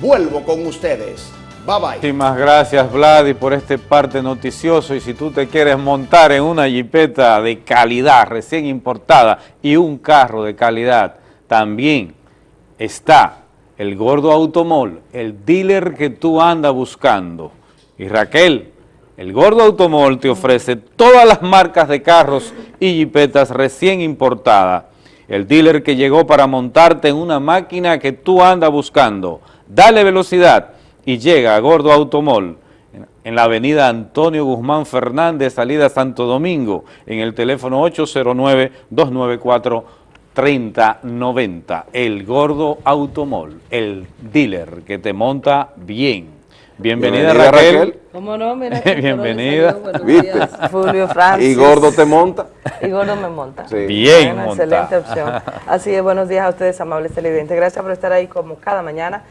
vuelvo con ustedes. Bye bye. Muchísimas gracias, Vladi, por este parte noticioso. Y si tú te quieres montar en una jipeta de calidad, recién importada, y un carro de calidad, también está el Gordo Automol, el dealer que tú andas buscando. Y Raquel, el Gordo Automol te ofrece todas las marcas de carros y jipetas recién importadas. El dealer que llegó para montarte en una máquina que tú andas buscando. Dale velocidad y llega a Gordo Automol en- la avenida Antonio Guzmán Fernández, salida Santo Domingo, en el teléfono 809-294-3090. El Gordo Automol, el dealer que te monta bien. Bienvenida, Bienvenida, Raquel. Raquel. ¿Cómo no? Mira, Bienvenida. Buenos ¿Viste? días, Fulvio Francis. ¿Y gordo te monta? Y gordo me monta. Sí. Bien Una monta. excelente opción. Así es, buenos días a ustedes, amables televidentes. Gracias por estar ahí como cada mañana.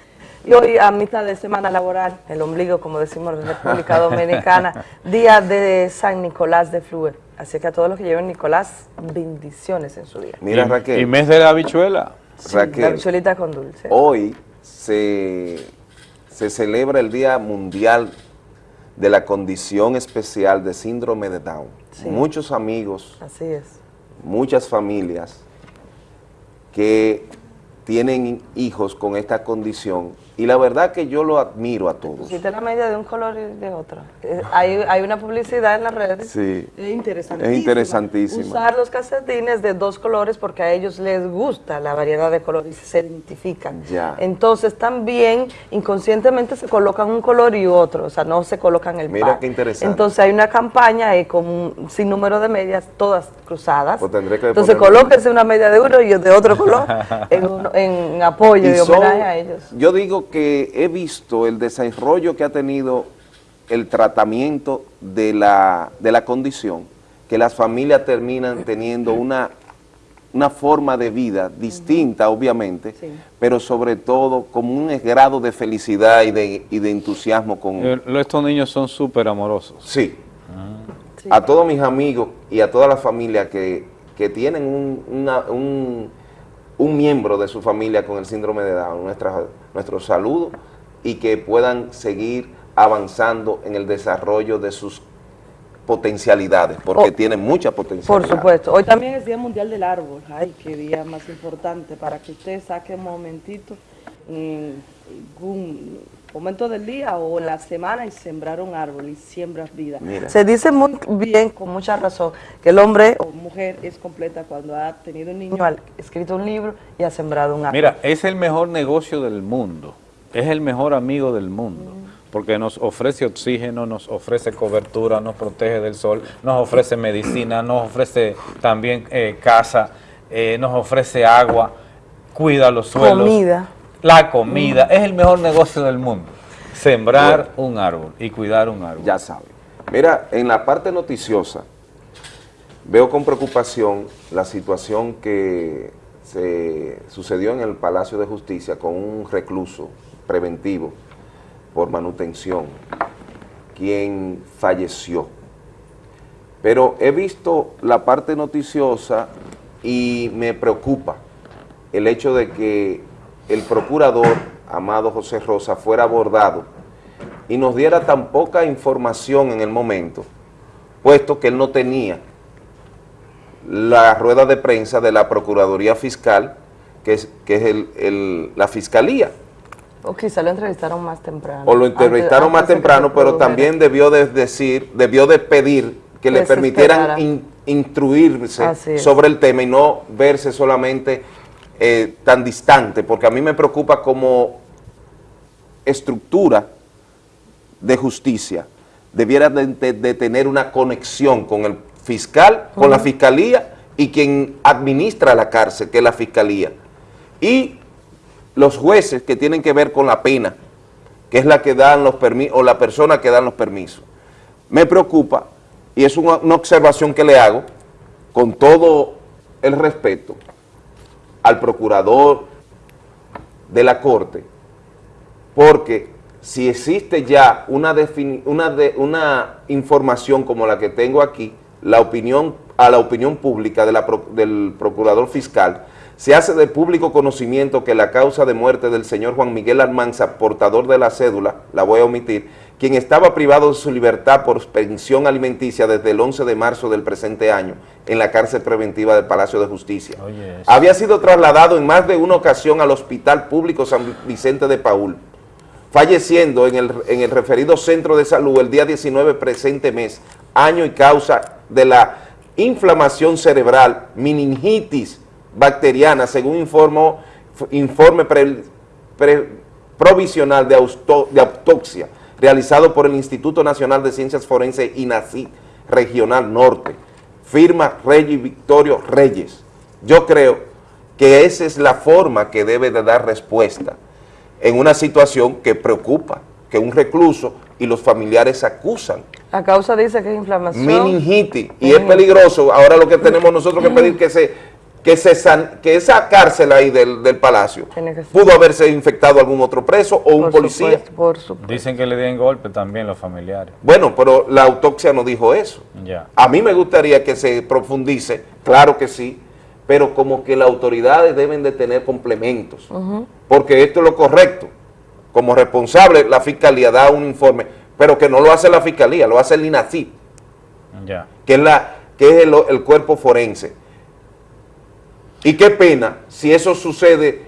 Y hoy a mitad de semana laboral, el ombligo, como decimos en República Dominicana, día de San Nicolás de Fluer. Así que a todos los que lleven Nicolás, bendiciones en su día. Mira, Raquel. Y mes de la habichuela. La Raquel, bichuelita con dulce. hoy se, se celebra el Día Mundial de la Condición Especial de Síndrome de Down. Sí. Muchos amigos, Así es. muchas familias que tienen hijos con esta condición y la verdad que yo lo admiro a todos. Quita la media de un color y de otro. Eh, Hay, hay una publicidad en las redes. Sí. Es interesantísima. Es interesantísima. Usar los calcetines de dos colores porque a ellos les gusta la variedad de colores y se identifican. Ya. Entonces también inconscientemente se colocan un color y otro, o sea, no se colocan el Mira par. qué interesante. Entonces hay una campaña con un sinnúmero de medias, todas cruzadas. Pues tendré que Entonces colóquense una media de uno y de otro color en, en apoyo y, Y son- homenaje a ellos. Yo digo que he visto el desarrollo que ha tenido el tratamiento de la, de la condición, que las familias terminan teniendo una, una forma de vida distinta, obviamente, pero sobre todo con un grado de felicidad y de, y de entusiasmo con... Eh, Estos niños son súper amorosos. Sí. A todos mis amigos y a toda la familia que, que tienen un, una- un, un miembro de su familia con el síndrome de Down, nuestra, nuestro saludo y que puedan seguir avanzando en el desarrollo de sus potencialidades, porque Oh. tiene mucha potencialidad. Por supuesto. Hoy también es Día Mundial del Árbol. Ay, qué día más importante para que usted saque un momentito en momento del día o en la semana y sembrar un árbol y siembras vida. Mira. Se dice muy bien, con mucha razón, que el hombre o mujer es completa cuando ha tenido un niño, ha escrito un libro y ha sembrado un árbol. Mira, es el mejor negocio del mundo, es el mejor amigo del mundo, porque nos ofrece oxígeno, nos ofrece cobertura, nos protege del sol, nos ofrece medicina, nos ofrece también eh, casa, eh, nos ofrece agua, cuida los suelos. Comida. La comida, es el mejor negocio del mundo. Sembrar un árbol y cuidar un árbol. Ya sabe. Mira, en la parte noticiosa, veo con preocupación la situación que se sucedió en el Palacio de Justicia con un recluso preventivo por manutención, quien falleció. Pero he visto la parte noticiosa y me preocupa el hecho de que el procurador, Amado José Rosa, fuera abordado y nos diera tan poca información en el momento, puesto que él no tenía la rueda de prensa de la Procuraduría Fiscal, que es, que es el- el- la Fiscalía. O quizá lo entrevistaron más temprano. O lo entrevistaron Antes- más antes temprano, pero también debió de decir, debió de pedir que le Que permitieran in- instruirse sobre el tema y no verse solamente eh, tan distante, porque a mí me preocupa como estructura de justicia debiera de, de- de tener una conexión con el fiscal, con la fiscalía y quien administra la cárcel, que es la fiscalía. Y los jueces que tienen que ver con la pena, que es la que dan los permisos, o la persona que dan los permisos. Me preocupa, y es una, una observación que le hago, con todo el respeto, al procurador de la Corte, porque si existe ya una, una, de- una información como la que tengo aquí, la opinión, a la opinión pública de la del procurador fiscal, se hace de público conocimiento que la causa de muerte del señor Juan Miguel Almanza, portador de la cédula, la voy a omitir, quien estaba privado de su libertad por pensión alimenticia desde el 11 de marzo del presente año en la cárcel preventiva del Palacio de Justicia. Había sido trasladado en más de una ocasión al Hospital Público San Vicente de Paul, falleciendo en el, en el referido centro de salud el día 19 presente mes, año y causa de la inflamación cerebral, meningitis bacteriana, según informó, informe pre- pre- provisional de, austo- de autopsia realizado por el Instituto Nacional de Ciencias Forenses INACI Regional Norte, firma Reyes Victorio Reyes. Yo creo que esa es la forma que debe de dar respuesta en una situación que preocupa, que un recluso y los familiares acusan La causa dice que es inflamación. meningitis y es peligroso. Ahora lo que tenemos nosotros que pedir que se que se san- que esa cárcel ahí del, del palacio pudo haberse infectado algún otro preso o un policía. Dicen que le den golpe también los familiares. Bueno, pero la autopsia no dijo eso. Ya. A mí me gustaría que se profundice, claro que sí, pero como que las autoridades deben de tener complementos, porque esto es lo correcto. Como responsable, la fiscalía da un informe, pero que no lo hace la fiscalía, lo hace el INACIP, Ya. que es, la, que es el, el cuerpo forense. Y qué pena si eso sucede,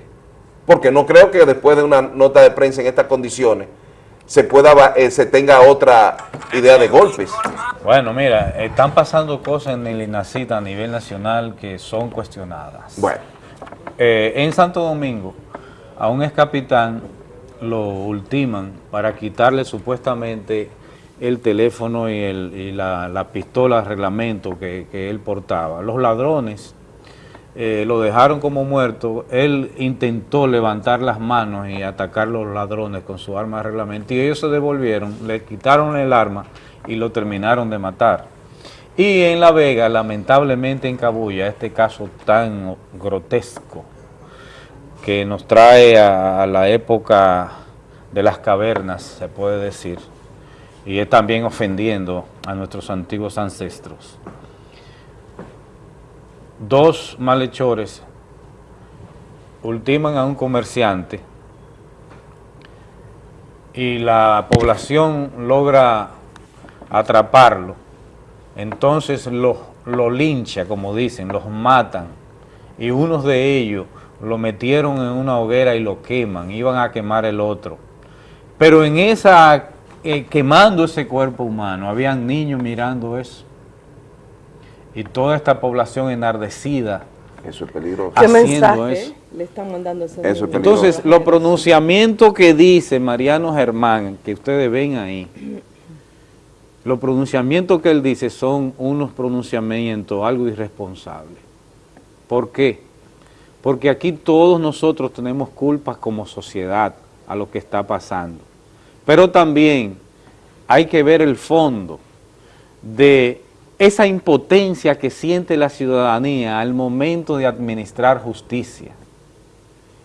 porque no creo que después de una nota de prensa en estas condiciones se pueda eh, se tenga otra idea de golpes. Bueno, mira, están pasando cosas en el INACIT a nivel nacional que son cuestionadas. Bueno. Eh, en Santo Domingo, a un ex capitán lo ultiman para quitarle supuestamente el teléfono y, el- y la, la pistola reglamento que, que él portaba. Los ladrones eh, lo dejaron como muerto. Él intentó levantar las manos y atacar a los ladrones con su arma de reglamento y ellos se devolvieron, le quitaron el arma y lo terminaron de matar. Y en La Vega, lamentablemente en Cabuya, este caso tan grotesco que nos trae a, a la época de las cavernas, se puede decir, y es también ofendiendo a nuestros antiguos ancestros. Dos malhechores ultiman a un comerciante y la población logra atraparlo, entonces lo, lo lincha, como dicen, los matan, y unos de ellos lo metieron en una hoguera y lo queman, iban a quemar el otro. Pero en esa, eh, quemando ese cuerpo humano, habían niños mirando eso. Y toda esta población enardecida. Eso es peligroso. ¿Qué haciendo mensaje eso. le están mandando a ese Eso? Entonces, los pronunciamientos que dice Mariano Germán, que ustedes ven ahí, los pronunciamientos que él dice son unos pronunciamientos algo irresponsables. ¿Por qué? Porque aquí todos nosotros tenemos culpas como sociedad a lo que está pasando. Pero también hay que ver el fondo de esa impotencia que siente la ciudadanía al momento de administrar justicia.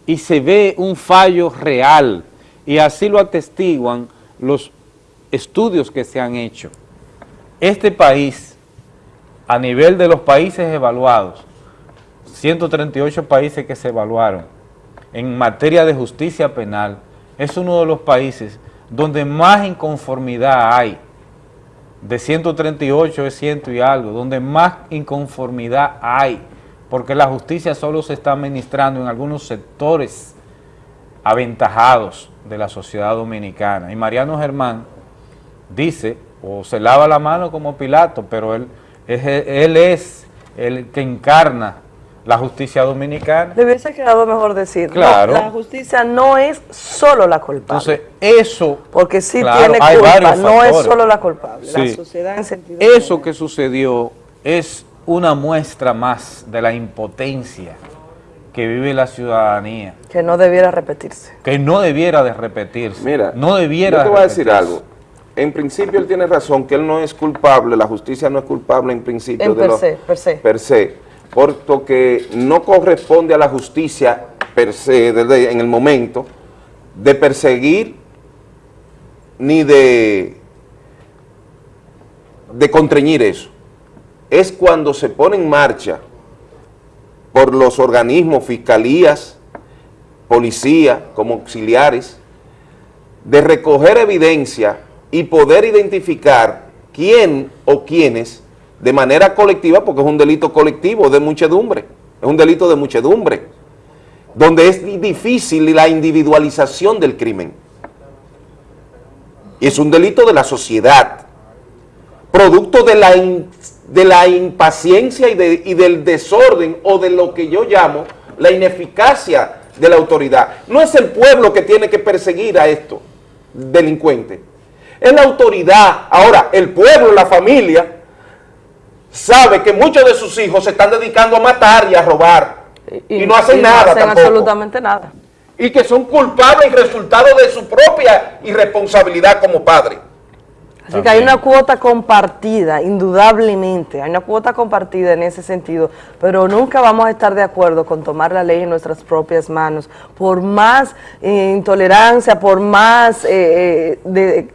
Y se ve un fallo real, y así lo atestiguan los estudios que se han hecho. Este país, a nivel de los países evaluados, 138 países que se evaluaron en materia de justicia penal, es uno de los países donde más inconformidad hay. De 138 es ciento y algo, donde más inconformidad hay, porque la justicia solo se está administrando en algunos sectores aventajados de la sociedad dominicana. Y Mariano Germán dice, o se lava la mano como Pilato, pero él es, él es el que encarna la justicia dominicana. Le hubiese quedado mejor decir, no, Claro. la justicia no es solo la culpable. Entonces, eso... porque sí claro, tiene hay culpa, varios no es solo la culpable, la sociedad en sentido Eso que sucedió es una muestra más de la impotencia que vive la ciudadanía, que no debiera repetirse. que no debiera de repetirse. Mira, no debiera yo te de voy a decir algo. En principio él tiene razón, que él no es culpable, la justicia no es culpable en principio En de per lo- se, per se. per se, puesto que no corresponde a la justicia per se, en el momento, de perseguir ni de, de contrañir eso. Es cuando se pone en marcha por los organismos, fiscalías, policía, como auxiliares, de recoger evidencia y poder identificar quién o quiénes de manera colectiva, porque es un delito colectivo de muchedumbre, es un delito de muchedumbre, donde es di- difícil la individualización del crimen. Y es un delito de la sociedad, producto de la, de la impaciencia y, de- y del desorden o de lo que yo llamo la ineficacia de la autoridad. No es el pueblo que tiene que perseguir a estos delincuentes, es la autoridad. Ahora, el pueblo, la familia, sabe que muchos de sus hijos se están dedicando a matar y a robar y, no hacen y nada hacen tampoco absolutamente nada. y que son culpables y resultado de su propia irresponsabilidad como padre. Así que hay una cuota compartida, indudablemente, hay una cuota compartida en ese sentido, pero nunca vamos a estar de acuerdo con tomar la ley en nuestras propias manos, por más eh, intolerancia, por más eh, eh, de-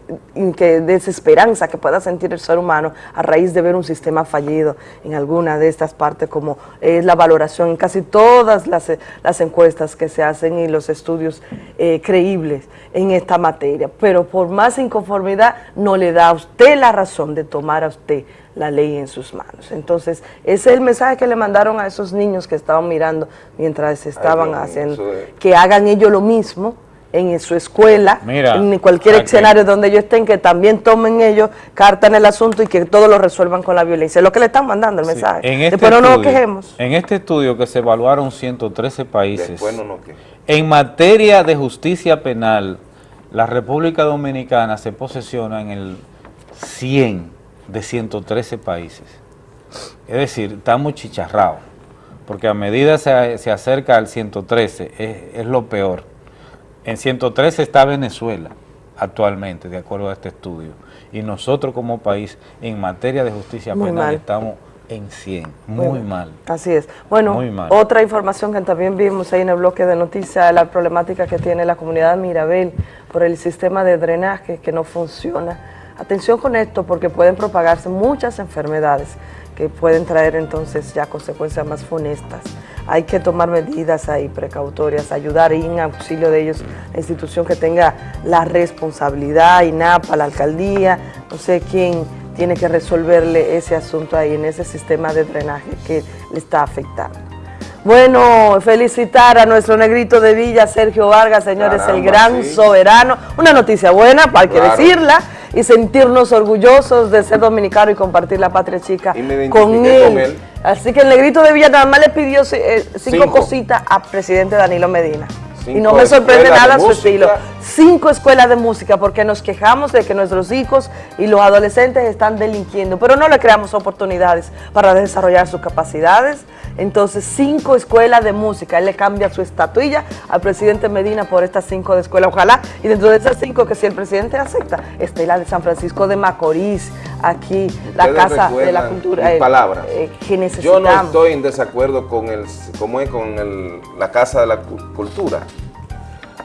que desesperanza que pueda sentir el ser humano a raíz de ver un sistema fallido en alguna de estas partes, como es la valoración en casi todas las, las encuestas que se hacen y los estudios eh, creíbles en esta materia. Pero por más inconformidad no le da a usted la razón de tomar a usted la ley en sus manos. Entonces, ese es el mensaje que le mandaron a esos niños que estaban mirando mientras estaban haciendo, es- que hagan ellos lo mismo en su escuela, Mira, en cualquier aquí. escenario donde ellos estén, que también tomen ellos carta en el asunto y que todo lo resuelvan con la violencia. Es lo que le están mandando el mensaje. En este Después no nos estudio- quejemos. En este estudio que se evaluaron 113 países, no nos en materia de justicia penal, la República Dominicana se posesiona en el 100 de 113 países. Es decir, estamos chicharrados, porque a medida se, se acerca al 113, es, es lo peor. En 113 está Venezuela actualmente, de acuerdo a este estudio. Y nosotros como país, en materia de justicia Muy penal, mal. estamos en 100, muy, mal. Así es. Bueno, Muy mal. otra información que también vimos ahí en el bloque de noticias, la problemática que tiene la comunidad de Mirabel por el sistema de drenaje que no funciona. Atención con esto porque pueden propagarse muchas enfermedades que pueden traer entonces ya consecuencias más funestas. Hay que tomar medidas ahí precautorias, ayudar y en auxilio de ellos, la institución que tenga la responsabilidad, INAPA, la alcaldía, no sé quién tiene que resolverle ese asunto ahí en ese sistema de drenaje que le está afectando. Bueno, felicitar a nuestro negrito de Villa, Sergio Vargas, señores, el gran sí. soberano. Una noticia buena, para que Claro. decirla, y sentirnos orgullosos de ser dominicano y compartir la patria chica Y me con él. con él. Así que el negrito de Villa nada más le pidió eh, cinco, Cinco. cositas a presidente Danilo Medina. Cinco y no me sorprende nada su estilo. Cinco escuelas de música, porque nos quejamos de que nuestros hijos y los adolescentes están delinquiendo, pero no le creamos oportunidades para desarrollar sus capacidades. Entonces, cinco escuelas de música. Él le cambia su estatuilla al presidente Medina por estas cinco de escuela. Ojalá, y dentro de esas cinco, que si el presidente acepta, esté la de San Francisco de Macorís, aquí, la Casa de la Cultura. eh, palabras. eh, que Yo no estoy en desacuerdo con el, ¿cómo es? con el- la Casa de la Cu- Cultura.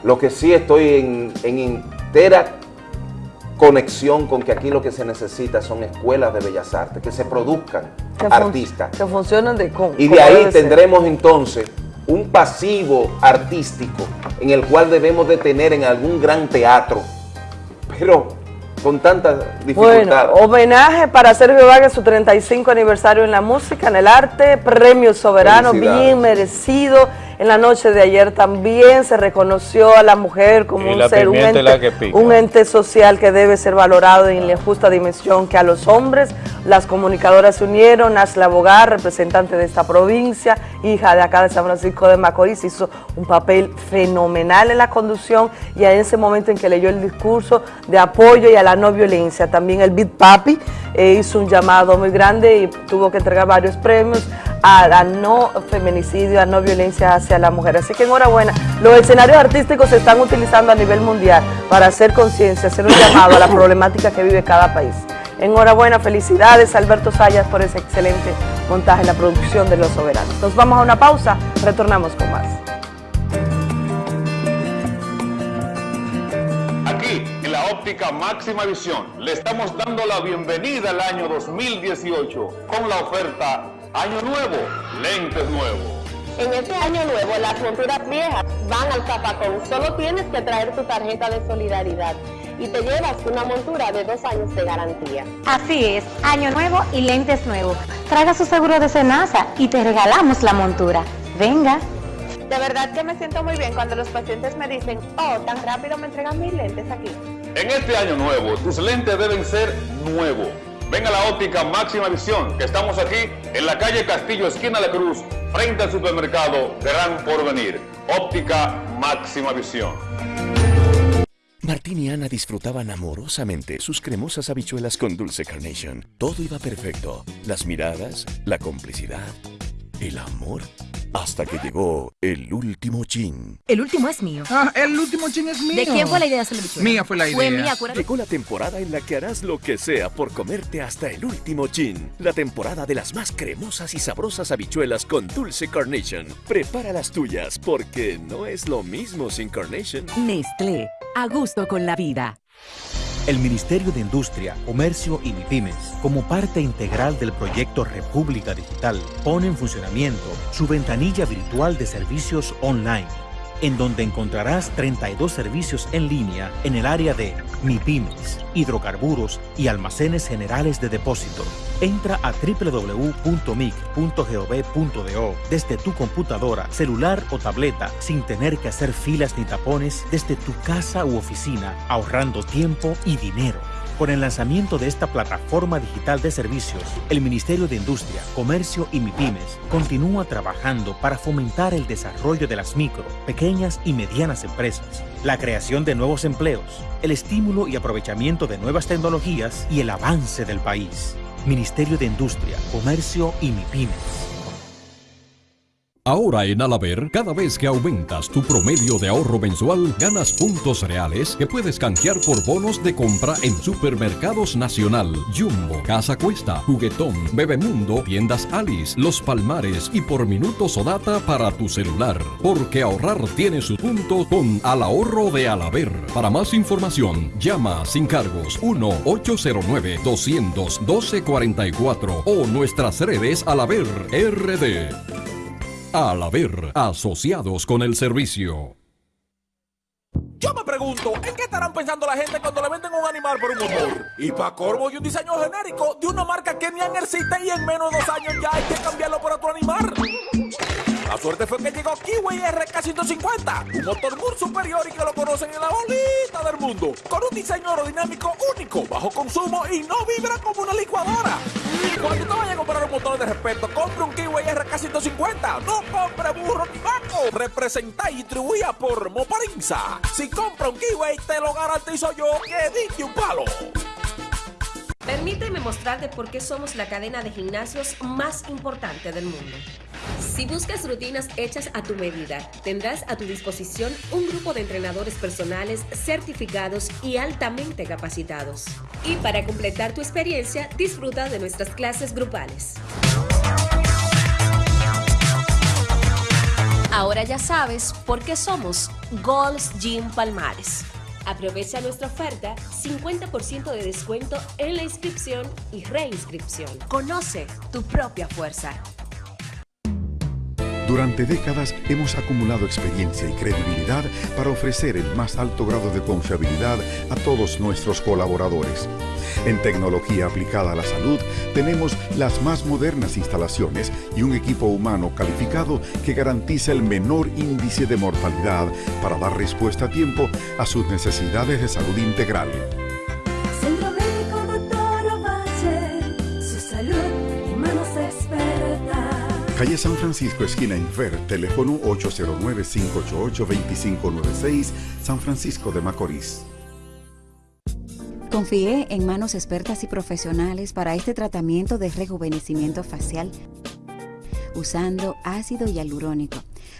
Lo que sí estoy en, en entera conexión con que aquí lo que se necesita son escuelas de bellas artes, que se produzcan que artistas. Que funcionen de con. Y de ahí ser. tendremos entonces un pasivo artístico en el cual debemos de tener en algún gran teatro, pero con tanta dificultad. Bueno, homenaje para Sergio Vargas, su 35 aniversario en la música, en el arte, premio soberano, bien merecido. En la noche de ayer también se reconoció a la mujer como un ser, un ente, un ente social que debe ser valorado en la justa dimensión que a los hombres. Las comunicadoras se unieron, Asla Bogar, representante de esta provincia, hija de acá de San Francisco de Macorís, hizo un papel fenomenal en la conducción y en ese momento en que leyó el discurso de apoyo y a la no violencia. También el Big Papi eh, hizo un llamado muy grande y tuvo que entregar varios premios a la no feminicidio, a no violencia hacia la mujer. Así que enhorabuena. Los escenarios artísticos se están utilizando a nivel mundial para hacer conciencia, hacer un llamado a la problemática que vive cada país. Enhorabuena, felicidades Alberto Sayas por ese excelente montaje en la producción de Los Soberanos. Nos vamos a una pausa, retornamos con más. Aquí, en la óptica máxima visión, le estamos dando la bienvenida al año 2018 con la oferta Año Nuevo, lentes nuevos. En este año nuevo, las monturas viejas van al zapacón. Solo tienes que traer tu tarjeta de solidaridad y te llevas una montura de dos años de garantía. Así es, año nuevo y lentes nuevos. Traiga su seguro de Senasa y te regalamos la montura. Venga. De verdad que me siento muy bien cuando los pacientes me dicen, oh, tan rápido me entregan mis lentes aquí. En este año nuevo, tus lentes deben ser nuevos. Ven a la óptica máxima visión, que estamos aquí en la calle Castillo, esquina La Cruz, frente al supermercado Gran Porvenir. Óptica máxima visión. Martín y Ana disfrutaban amorosamente sus cremosas habichuelas con dulce carnation. Todo iba perfecto. Las miradas, la complicidad, el amor. Hasta que llegó el último chin. El último es mío. Ah, el último chin es mío. ¿De quién fue la idea de hacer la bichuela? Mía fue la idea. Fue mía, acuérdate. Llegó la temporada en la que harás lo que sea por comerte hasta el último chin. La temporada de las más cremosas y sabrosas habichuelas con dulce carnation. Prepara las tuyas porque no es lo mismo sin carnation. Nestlé, a gusto con la vida. El Ministerio de Industria, Comercio y MIPIMES, como parte integral del proyecto República Digital, pone en funcionamiento su ventanilla virtual de servicios online, en donde encontrarás 32 servicios en línea en el área de MIPIMES, hidrocarburos y almacenes generales de depósito. Entra a www.mic.gov.do desde tu computadora, celular o tableta sin tener que hacer filas ni tapones desde tu casa u oficina, ahorrando tiempo y dinero. Con el lanzamiento de esta plataforma digital de servicios, el Ministerio de Industria, Comercio y MIPIMES continúa trabajando para fomentar el desarrollo de las micro, pequeñas y medianas empresas, la creación de nuevos empleos, el estímulo y aprovechamiento de nuevas tecnologías y el avance del país. Ministerio de Industria, Comercio y MIPIMES. Ahora en Alaber, cada vez que aumentas tu promedio de ahorro mensual, ganas puntos reales que puedes canjear por bonos de compra en Supermercados Nacional, Jumbo, Casa Cuesta, Juguetón, Bebemundo, Tiendas Alice, Los Palmares y por minutos o data para tu celular. Porque ahorrar tiene su punto con Al Ahorro de Alaber. Para más información, llama sin cargos 1-809-212-44 o nuestras redes Alaber RD. Al haber asociados con el servicio. Yo me pregunto, ¿en qué estarán pensando la gente cuando le venden un animal por un motor? Y para corvo y un diseño genérico de una marca que ni existe y en menos de dos años ya hay que cambiarlo por otro animal. La suerte fue que llegó Kiwi RK150, un motor muy superior y que lo conocen en la bolita del mundo, con un diseño aerodinámico único, bajo consumo y no vibra como una licuadora. Cuando te vayas a comprar un motor de respeto, compre un Kiwi RK150, no compre burro ni vaco. Representa y distribuida por Moparinza. Si compra un Kiwi, te lo garantizo yo que dije un palo. Permíteme mostrarte por qué somos la cadena de gimnasios más importante del mundo. Si buscas rutinas hechas a tu medida, tendrás a tu disposición un grupo de entrenadores personales certificados y altamente capacitados. Y para completar tu experiencia, disfruta de nuestras clases grupales. Ahora ya sabes por qué somos Gold's Gym Palmares. Aprovecha nuestra oferta, 50% de descuento en la inscripción y reinscripción. Conoce tu propia fuerza. Durante décadas hemos acumulado experiencia y credibilidad para ofrecer el más alto grado de confiabilidad a todos nuestros colaboradores. En tecnología aplicada a la salud tenemos las más modernas instalaciones y un equipo humano calificado que garantiza el menor índice de mortalidad para dar respuesta a tiempo a sus necesidades de salud integral. Centro Médico Doctor Ovalle, su salud y manos expertas. Calle San Francisco, esquina Infer, teléfono 809-588-2596, San Francisco de Macorís. Confié en manos expertas y profesionales para este tratamiento de rejuvenecimiento facial usando ácido hialurónico,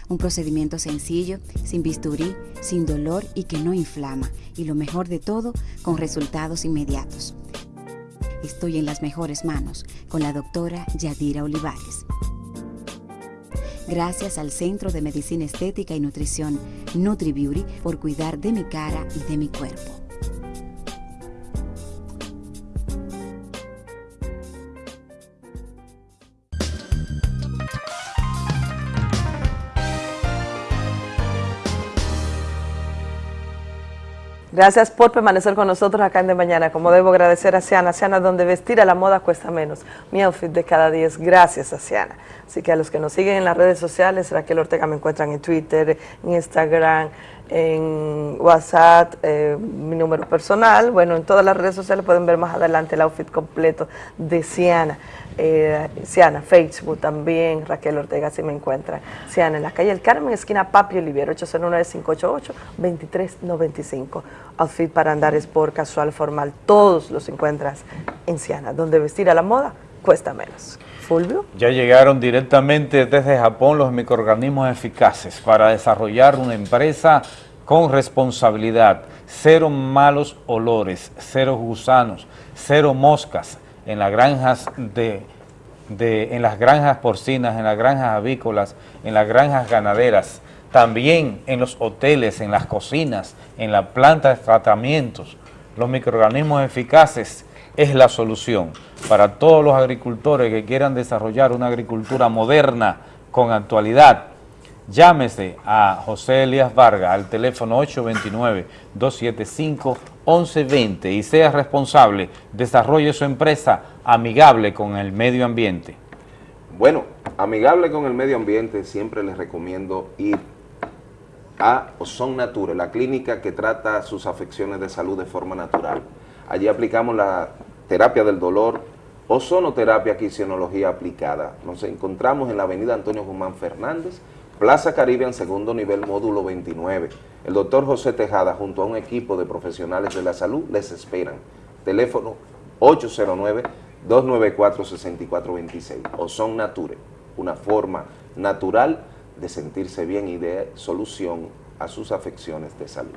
un procedimiento sencillo, sin bisturí, sin dolor y que no inflama, y lo mejor de todo, con resultados inmediatos. Estoy en las mejores manos con la doctora Yadira Olivares. Gracias al Centro de Medicina Estética y Nutrición NutriBeauty por cuidar de mi cara y de mi cuerpo. Gracias por permanecer con nosotros acá en De Mañana. Como debo agradecer a Siana, Siana donde vestir a la moda cuesta menos. Mi outfit de cada día es gracias a Siana. Así que a los que nos siguen en las redes sociales, Raquel Ortega me encuentran en Twitter, en Instagram, en WhatsApp, eh, mi número personal. Bueno, en todas las redes sociales pueden ver más adelante el outfit completo de Siana. Eh, Siana, Facebook también, Raquel Ortega, si me encuentran. Siana, en la calle El Carmen, esquina Papi Oliviero, 809-588-2395. Outfit para andar sport, casual, formal, todos los encuentras en Siana, donde vestir a la moda cuesta menos. Ya llegaron directamente desde Japón los microorganismos eficaces para desarrollar una empresa con responsabilidad, cero malos olores, cero gusanos, cero moscas en las granjas de, de- en las granjas porcinas, en las granjas avícolas, en las granjas ganaderas, también en los hoteles, en las cocinas, en la planta de tratamientos. Los microorganismos eficaces es la solución para todos los agricultores que quieran desarrollar una agricultura moderna con actualidad. Llámese a José Elías Vargas al teléfono 829-275-1120 y sea responsable, desarrolle su empresa amigable con el medio ambiente. Bueno, amigable con el medio ambiente, siempre les recomiendo ir a Ozon Nature, la clínica que trata sus afecciones de salud de forma natural. Allí aplicamos la terapia del dolor, ozonoterapia, quinesiología aplicada. Nos encontramos en la avenida Antonio Guzmán Fernández, Plaza Caribe en segundo nivel, módulo 29. El doctor José Tejada, junto a un equipo de profesionales de la salud, les esperan. Teléfono 809-294-6426. Ozon Nature, una forma natural de sentirse bien y de solución a sus afecciones de salud.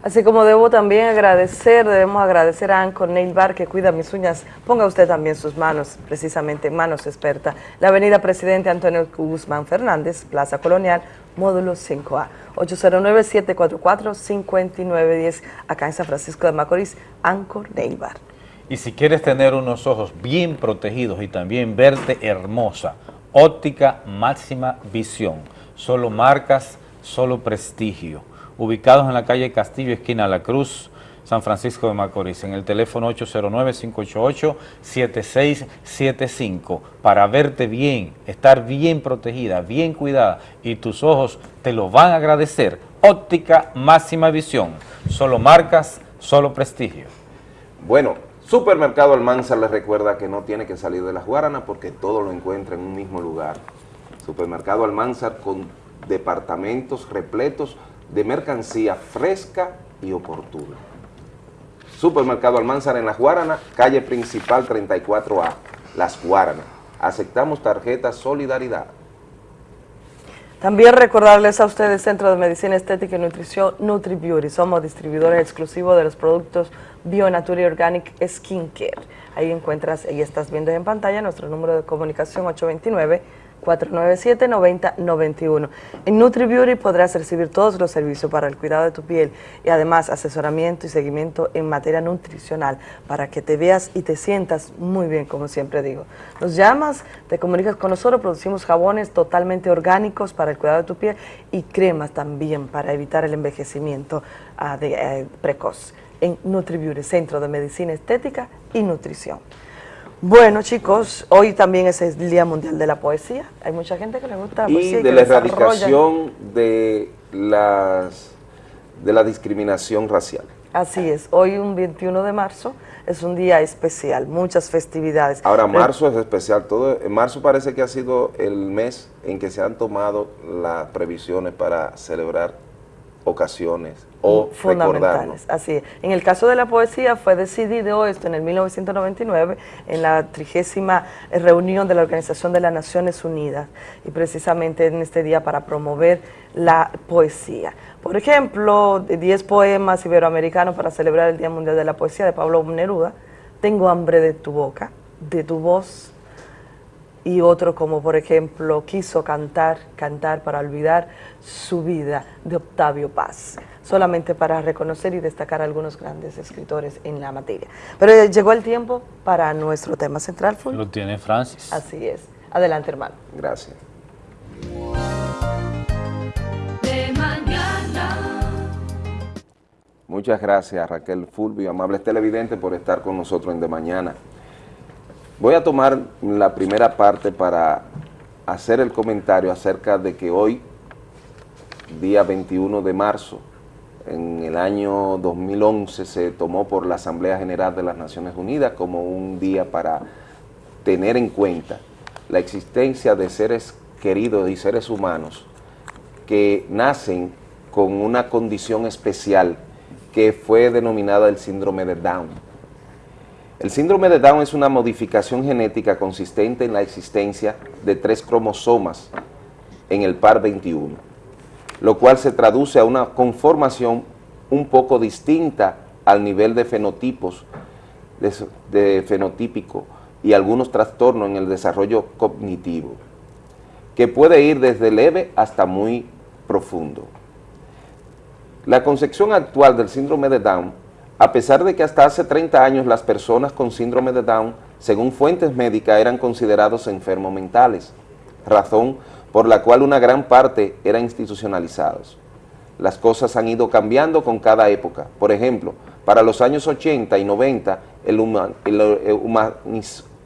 Así como debo también agradecer, debemos agradecer a Anco Nail Bar que cuida mis uñas. Ponga usted también sus manos, precisamente manos experta. La avenida Presidente Antonio Guzmán Fernández, Plaza Colonial, módulo 5A. 809-744-5910, acá en San Francisco de Macorís, Anco Nail Bar. Y si quieres tener unos ojos bien protegidos y también verte hermosa, óptica máxima visión. Solo marcas, solo prestigio. Ubicados en la calle Castillo, esquina La Cruz, San Francisco de Macorís, en el teléfono 809-588-7675, para verte bien, estar bien protegida, bien cuidada, y tus ojos te lo van a agradecer. Óptica máxima visión. Solo marcas, solo prestigio. Bueno, Supermercado Almanzar les recuerda que no tiene que salir de las Guaranas porque todo lo encuentra en un mismo lugar. Supermercado Almanzar con departamentos repletos de mercancía fresca y oportuna. Supermercado Almanzar en Las Guaranas, calle principal 34A, Las Guaranas. Aceptamos tarjeta Solidaridad. También recordarles a ustedes Centro de Medicina Estética y Nutrición NutriBeauty. Somos distribuidores exclusivos de los productos Bionature Organic Skincare. Ahí encuentras, ahí estás viendo en pantalla nuestro número de comunicación 829-497-9091. En NutriBeauty podrás recibir todos los servicios para el cuidado de tu piel y además asesoramiento y seguimiento en materia nutricional para que te veas y te sientas muy bien, como siempre digo. Nos llamas, te comunicas con nosotros, producimos jabones totalmente orgánicos para el cuidado de tu piel y cremas también para evitar el envejecimiento ah, eh, precoz en NutriBeauty, Centro de Medicina Estética y Nutrición. Bueno, chicos, hoy también es el Día Mundial de la Poesía. Hay mucha gente que le gusta la Y poesía. y de la erradicación de, las, de la discriminación racial. Así es, hoy un 21 de marzo es un día especial, muchas festividades. Ahora, Re- marzo es especial. Todo, en marzo parece que ha sido el mes en que se han tomado las previsiones para celebrar ocasiones o recordarnos. fundamentales, así es. En el caso de la poesía fue decidido esto en el 1999 en la trigésima reunión de la Organización de las Naciones Unidas y precisamente en este día para promover la poesía. Por ejemplo, de 10 poemas iberoamericanos para celebrar el Día Mundial de la Poesía de Pablo Neruda, Tengo hambre de tu boca, de tu voz, y otro como por ejemplo quiso cantar, cantar para olvidar su vida de Octavio Paz, solamente para reconocer y destacar a algunos grandes escritores en la materia. Pero eh, llegó el tiempo para nuestro tema central. Lo tiene Francis. Así es. Adelante, hermano. Gracias. De mañana. Muchas gracias Raquel Fulvio, amables televidentes, por estar con nosotros en De Mañana. Voy a tomar la primera parte para hacer el comentario acerca de que hoy, día 21 de marzo, en el año 2011 se tomó por la Asamblea General de las Naciones Unidas como un día para tener en cuenta la existencia de seres queridos y seres humanos que nacen con una condición especial que fue denominada el síndrome de Down. El síndrome de Down es una modificación genética consistente en la existencia de tres cromosomas en el par 21, lo cual se traduce a una conformación un poco distinta al nivel de fenotipos, de, fenotípico y algunos trastornos en el desarrollo cognitivo, que puede ir desde leve hasta muy profundo. La concepción actual del síndrome de Down, a pesar de que hasta hace 30 años las personas con síndrome de Down, según fuentes médicas, eran considerados enfermos mentales, razón por la cual una gran parte eran institucionalizados. Las cosas han ido cambiando con cada época. Por ejemplo, para los años 80 y 90 el huma- el, eh,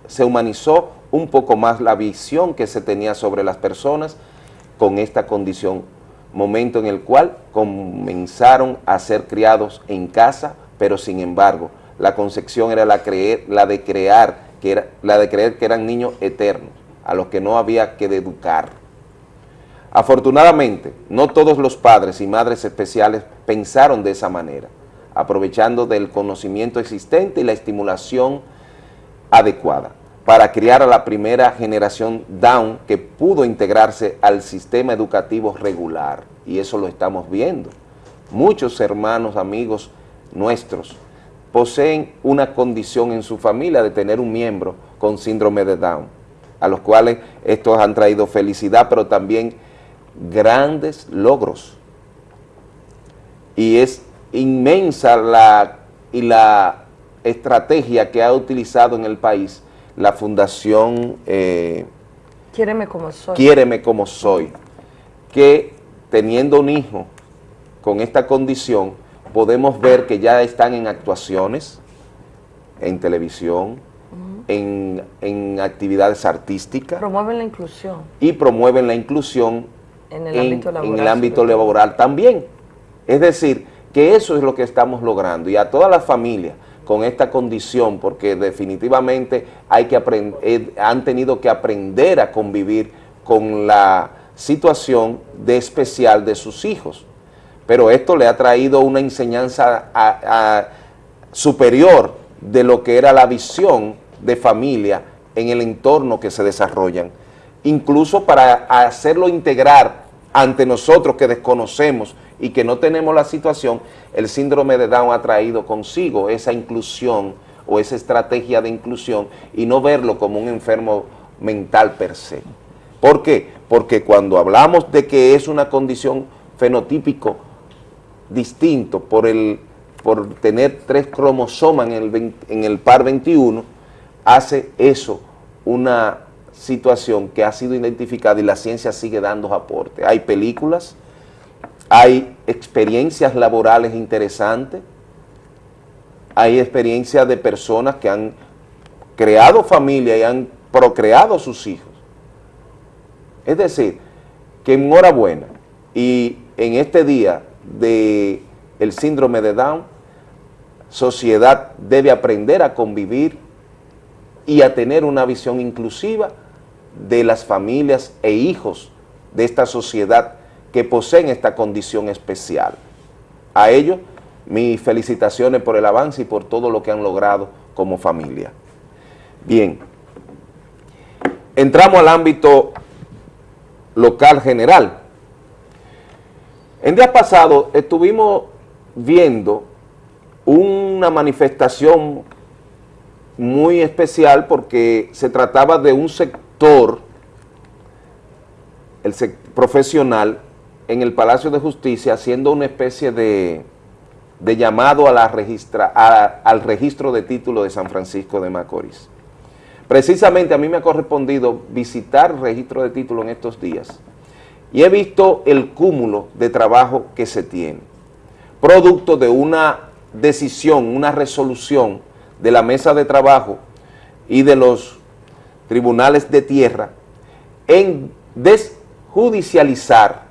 se humanizó un poco más la visión que se tenía sobre las personas con esta condición, momento en el cual comenzaron a ser criados en casa, pero sin embargo, la concepción era la de crear, que era, la de creer que eran niños eternos, a los que no había que educar. Afortunadamente, no todos los padres y madres especiales pensaron de esa manera, aprovechando del conocimiento existente y la estimulación adecuada. para criar a la primera generación Down que pudo integrarse al sistema educativo regular. Y eso lo estamos viendo. Muchos hermanos, amigos nuestros, poseen una condición en su familia de tener un miembro con síndrome de Down, a los cuales estos han traído felicidad, pero también grandes logros. Y es inmensa la, y la estrategia que ha utilizado en el país la Fundación eh, Quiéreme como soy. Quiéreme como soy, que teniendo un hijo con esta condición, podemos ver que ya están en actuaciones, en televisión, en, en actividades artísticas Promueven la inclusión y promueven la inclusión en el en, ámbito laboral. en el ámbito sobre todo. laboral también. Es decir, que eso es lo que estamos logrando y a todas las familias con esta condición, porque definitivamente hay que eh, han tenido que aprender a convivir con la situación de especial de sus hijos. Pero esto le ha traído una enseñanza a- a- superior de lo que era la visión de familia en el entorno que se desarrollan, incluso para hacerlo integrar ante nosotros que desconocemos y que no tenemos la situación, el síndrome de Down ha traído consigo esa inclusión o esa estrategia de inclusión y no verlo como un enfermo mental per se. ¿Por qué? Porque cuando hablamos de que es una condición fenotípico distinto por, el, por tener tres cromosomas en el, 20 en el par 21, hace eso una situación que ha sido identificada y la ciencia sigue dando aporte. Hay películas, hay experiencias laborales interesantes, hay experiencias de personas que han creado familia y han procreado sus hijos. Es decir, que enhorabuena. Y en este día de el síndrome de Down, sociedad debe aprender a convivir y a tener una visión inclusiva de las familias e hijos de esta sociedad que poseen esta condición especial. A ellos, mis felicitaciones por el avance y por todo lo que han logrado como familia. Bien, entramos al ámbito local general. En días pasados estuvimos viendo una manifestación muy especial porque se trataba de un sector el profesional en el Palacio de Justicia haciendo una especie de, llamado al registro de título de San Francisco de Macorís. Precisamente a mí me ha correspondido visitar el registro de título en estos días y he visto el cúmulo de trabajo que se tiene, producto de una decisión, una resolución de la mesa de trabajo y de los tribunales de tierra en desjudicializar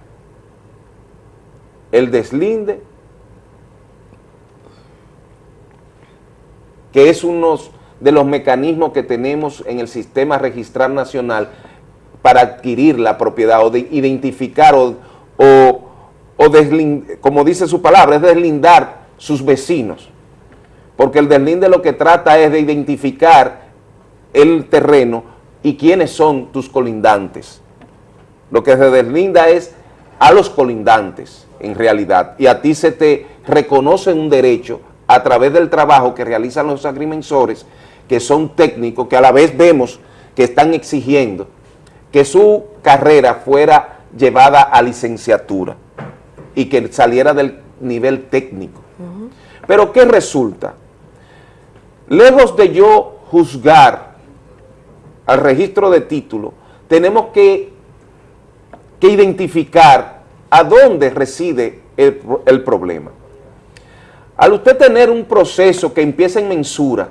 el deslinde, que es uno de los mecanismos que tenemos en el sistema registral nacional para adquirir la propiedad o de identificar o, o, o como dice su palabra, es deslindar sus vecinos. Porque el deslinde lo que trata es de identificar el terreno y quiénes son tus colindantes. Lo que se deslinda es a los colindantes, en realidad, y a ti se te reconoce un derecho a través del trabajo que realizan los agrimensores, que son técnicos, que a la vez vemos que están exigiendo que su carrera fuera llevada a licenciatura y que saliera del nivel técnico. Pero ¿qué resulta? Lejos de yo juzgar al registro de título, tenemos que, que identificar a dónde reside el, el problema. Al usted tener un proceso que empieza en mensura,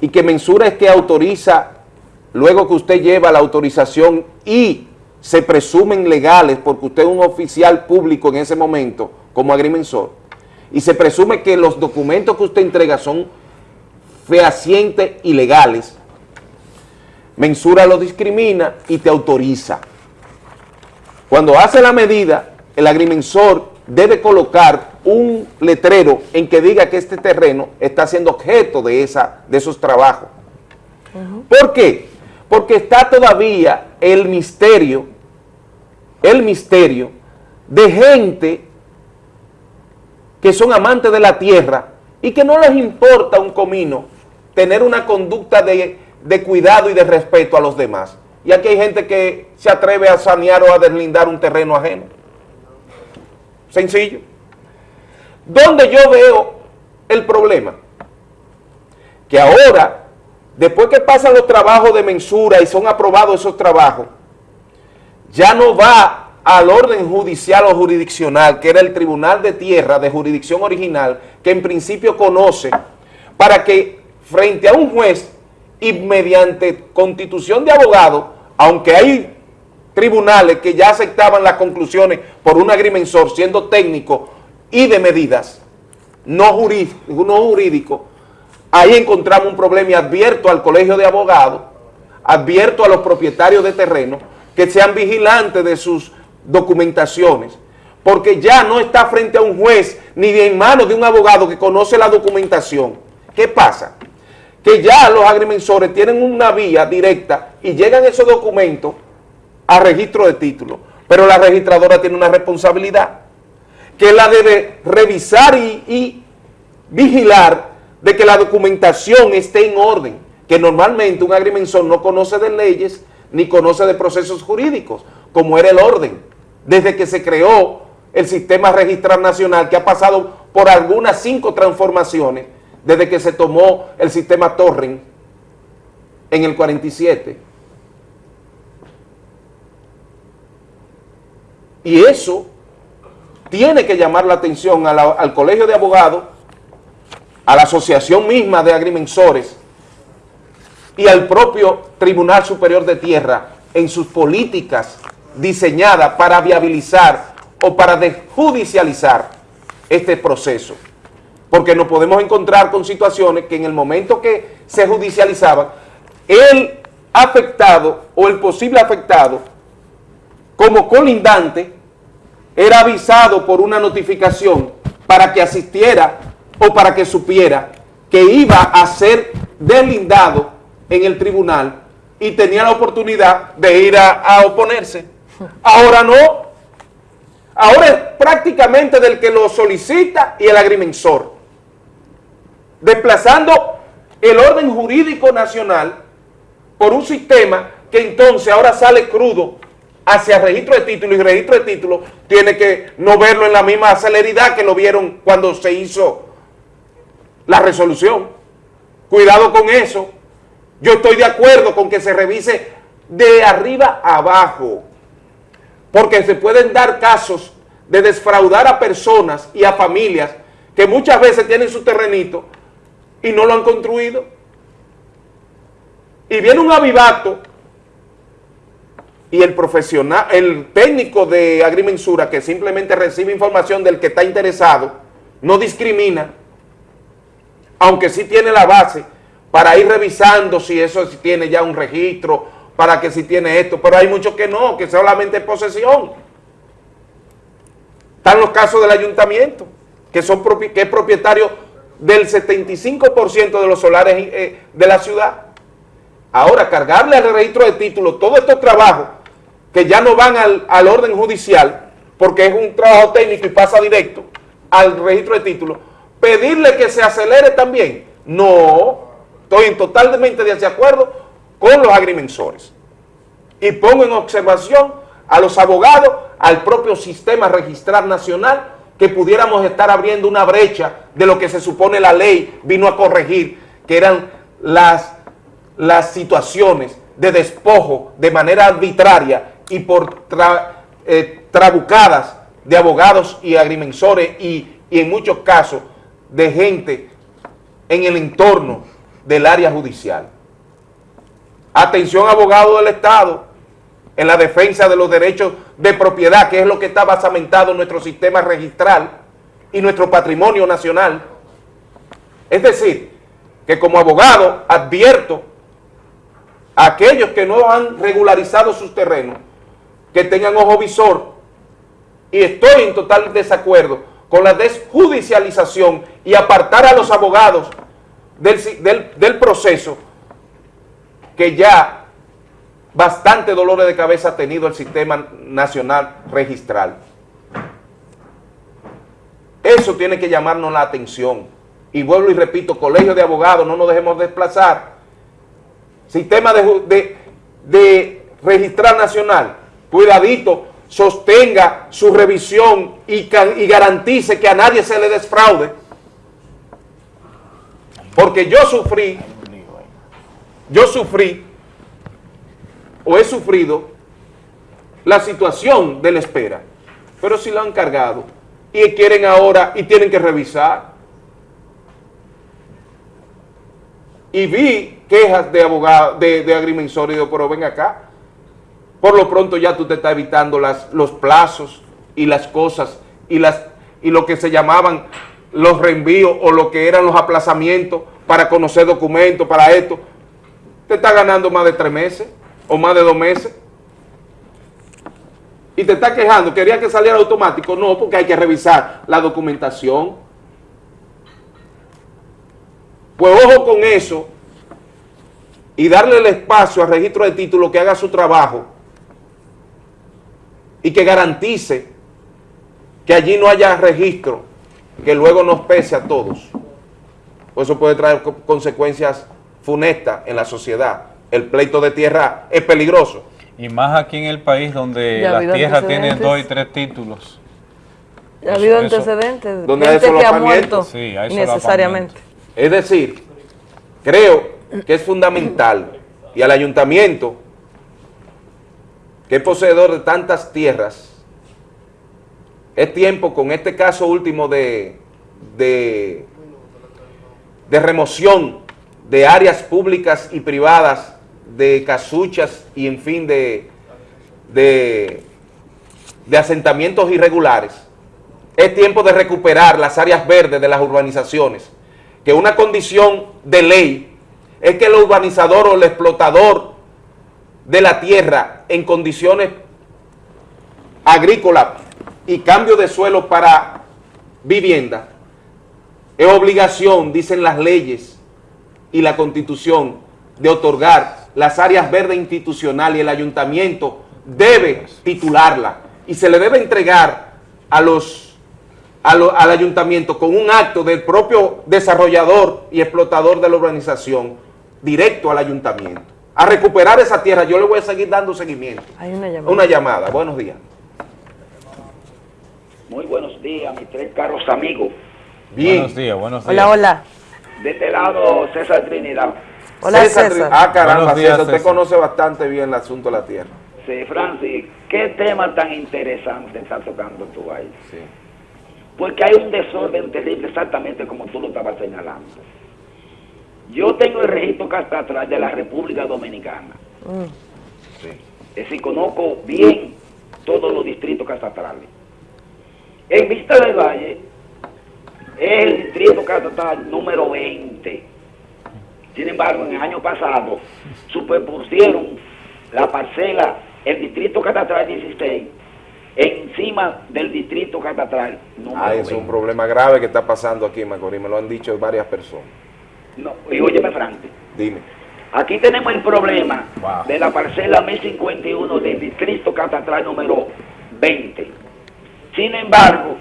y que mensura es que autoriza, luego que usted lleva la autorización y se presumen legales porque usted es un oficial público en ese momento como agrimensor, y se presume que los documentos que usted entrega son fehacientes y legales, mensura lo discrimina y te autoriza. Cuando hace la medida, el agrimensor debe colocar un letrero en que diga que este terreno está siendo objeto de, esa, de esos trabajos ¿Por qué? Porque está todavía el misterio, el misterio de gente que son amantes de la tierra y que no les importa un comino tener una conducta de, de cuidado y de respeto a los demás. Y aquí hay gente que se atreve a sanear o a deslindar un terreno ajeno. Sencillo. ¿Dónde yo veo el problema? Que ahora, después que pasan los trabajos de mensura y son aprobados esos trabajos, ya no va al orden judicial o jurisdiccional, que era el Tribunal de Tierra de jurisdicción original, que en principio conoce, para que frente a un juez y mediante constitución de abogados, aunque hay tribunales que ya aceptaban las conclusiones por un agrimensor siendo técnico y de medidas, no jurídico, ahí encontramos un problema y advierto al colegio de abogados, advierto a los propietarios de terreno que sean vigilantes de sus documentaciones, porque ya no está frente a un juez ni en manos de un abogado que conoce la documentación. ¿Qué pasa? Que ya los agrimensores tienen una vía directa y llegan esos documentos a registro de título, pero la registradora tiene una responsabilidad que la debe revisar y, y vigilar de que la documentación esté en orden, que normalmente un agrimensor no conoce de leyes ni conoce de procesos jurídicos, como era el orden, desde que se creó el sistema registral nacional, que ha pasado por algunas cinco transformaciones, desde que se tomó el sistema Torren en el 47. Y eso tiene que llamar la atención al Colegio de Abogados, a la asociación misma de agrimensores y al propio Tribunal Superior de Tierra en sus políticas diseñadas para viabilizar o para desjudicializar este proceso. Porque nos podemos encontrar con situaciones que en el momento que se judicializaban, el afectado o el posible afectado, como colindante, era avisado por una notificación para que asistiera o para que supiera que iba a ser deslindado en el tribunal y tenía la oportunidad de ir a, a oponerse. Ahora no. Ahora es prácticamente del que lo solicita y el agrimensor. Desplazando el orden jurídico nacional por un sistema que entonces ahora sale crudo hacia registro de título y registro de título tiene que no verlo en la misma celeridad que lo vieron cuando se hizo la resolución. Cuidado con eso. Yo estoy de acuerdo con que se revise de arriba abajo, porque se pueden dar casos de desfraudar a personas y a familias que muchas veces tienen su terrenito y no lo han construido. Y viene un avivato y el profesional, el técnico de agrimensura que simplemente recibe información del que está interesado, no discrimina, aunque sí tiene la base para ir revisando si eso si tiene ya un registro, para que si tiene esto, pero hay muchos que no, que solamente es posesión. Están los casos del ayuntamiento, que, son que es propietario del 75% de los solares eh, de la ciudad. Ahora, cargarle al registro de títulos todos estos trabajos que ya no van al, al orden judicial, porque es un trabajo técnico y pasa directo al registro de títulos, pedirle que se acelere también. No, estoy en totalmente desacuerdo con los agrimensores. Y pongo en observación a los abogados, al propio sistema registral nacional, que pudiéramos estar abriendo una brecha de lo que se supone la ley vino a corregir, que eran las, las situaciones de despojo de manera arbitraria y por tra- eh, trabucadas de abogados y agrimensores y, y en muchos casos de gente en el entorno del área judicial. Atención abogado del Estado en la defensa de los derechos de propiedad, que es lo que está basamentado en nuestro sistema registral y nuestro patrimonio nacional. Es decir, que como abogado advierto a aquellos que no han regularizado sus terrenos, que tengan ojo visor, y estoy en total desacuerdo con la desjudicialización y apartar a los abogados del, del- del proceso que ya bastante dolores de cabeza ha tenido el Sistema Nacional Registral. Eso tiene que llamarnos la atención. Y vuelvo y repito, colegio de abogados, no nos dejemos desplazar. Sistema de, de, registral nacional, cuidadito, sostenga su revisión y, y garantice que a nadie se le desfraude. Porque yo sufrí, yo sufrí, o he sufrido, la situación de la espera. Pero si lo han cargado y quieren ahora y tienen que revisar. Y vi quejas de abogados, de, de agrimensores, pero ven acá. Por lo pronto ya tú te estás evitando las, los plazos y las cosas y, las, y lo que se llamaban los reenvíos o lo que eran los aplazamientos para conocer documentos, para esto. Te está ganando más de tres meses o más de dos meses. Y te está quejando, quería que saliera automático. No, porque hay que revisar la documentación. Pues ojo con eso y darle el espacio al registro de título que haga su trabajo y que garantice que allí no haya registro que luego nos pese a todos. Pues eso puede traer co- consecuencias funestas en la sociedad. El pleito de tierra es peligroso. Y más aquí en el país donde Ya tierras tienen antecedentes. dos y tres títulos. Ha habido Eso- antecedentes, Donde hay gente que ha muerto Sí, hay innecesariamente. Es decir, creo que es fundamental y al ayuntamiento, que es poseedor de tantas tierras, es tiempo con este caso último de, de, de remoción de áreas públicas y privadas, de casuchas y en fin de, de, de asentamientos irregulares. Es tiempo de recuperar las áreas verdes de las urbanizaciones, que una condición de ley es que el urbanizador o el explotador de la tierra en condiciones agrícolas y cambio de suelo para vivienda, es obligación, dicen las leyes y la constitución, de otorgar las áreas verdes institucionales y el ayuntamiento debe titularla y se le debe entregar a los, a lo- al ayuntamiento con un acto del propio desarrollador y explotador de la urbanización directo al ayuntamiento. A recuperar esa tierra, yo le voy a seguir dando seguimiento. Hay una llamada. Una llamada, buenos días. Muy buenos días, mis tres carros amigos. Bien. Buenos días, buenos días. Hola, hola. De este lado, César Trinidad. Hola, César, César. Ah, caramba, días, César, usted César. conoce bastante bien el asunto de la tierra. Sí, Francis, ¿qué tema tan interesante está tocando tú ahí? Porque hay un desorden terrible, exactamente como tú lo estabas señalando. Yo tengo el registro catastral de la República Dominicana. Es decir, conozco bien todos los distritos catastrales. En Vista del Valle es el distrito catastral número 20. Sin embargo, en el año pasado superpusieron la parcela, el distrito catastral 16, encima del distrito catastral número Ah, es 20. un problema grave que está pasando aquí en Macorís, me lo han dicho varias personas. No, y óyeme, Francis, Dime. aquí tenemos el problema de la parcela 1051 del distrito catastral número 20. Sin embargo,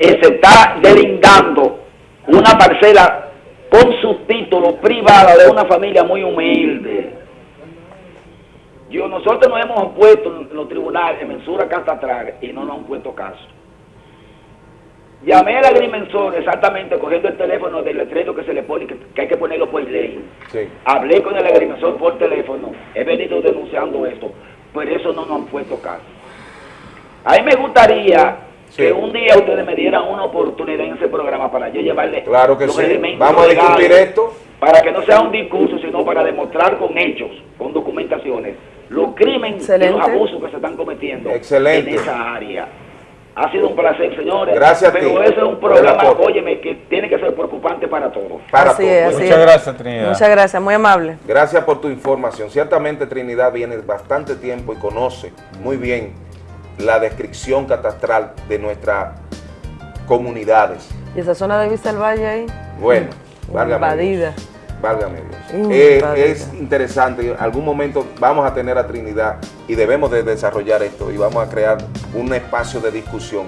eh, se está delindando una parcela con subtítulo privada de una familia muy humilde. Yo, nosotros nos hemos opuesto en los tribunales de mensura catastral y no nos han puesto caso. Llamé al agrimensor exactamente cogiendo el teléfono del letrero que se le pone, que, que hay que ponerlo por ley. Sí. Hablé con el agrimensor por teléfono, he venido denunciando esto, pero eso no nos han puesto caso. A mí me gustaría que un día ustedes me dieran una oportunidad en ese programa para yo llevarle Claro que los sí. elementos Vamos a discutir esto. Para que no sea un discurso, sino para demostrar con hechos, con documentaciones, los crímenes y los abusos que se están cometiendo Excelente. en esa área. Ha sido un placer, señores. Gracias a ti. Pero ese es un programa, óyeme, que tiene que ser preocupante para todos. Para Así todos. es, así Muchas es. gracias, Trinidad. Muchas gracias, muy amable. Gracias por tu información. Ciertamente Trinidad viene bastante tiempo y conoce muy bien la descripción catastral de nuestras comunidades. ¿Y esa zona de Vista del Valle ahí? Bueno, válgame Invadida. Dios. Válgame Dios. Eh, es interesante, en algún momento vamos a tener a Trinidad y debemos de desarrollar esto y vamos a crear un espacio de discusión.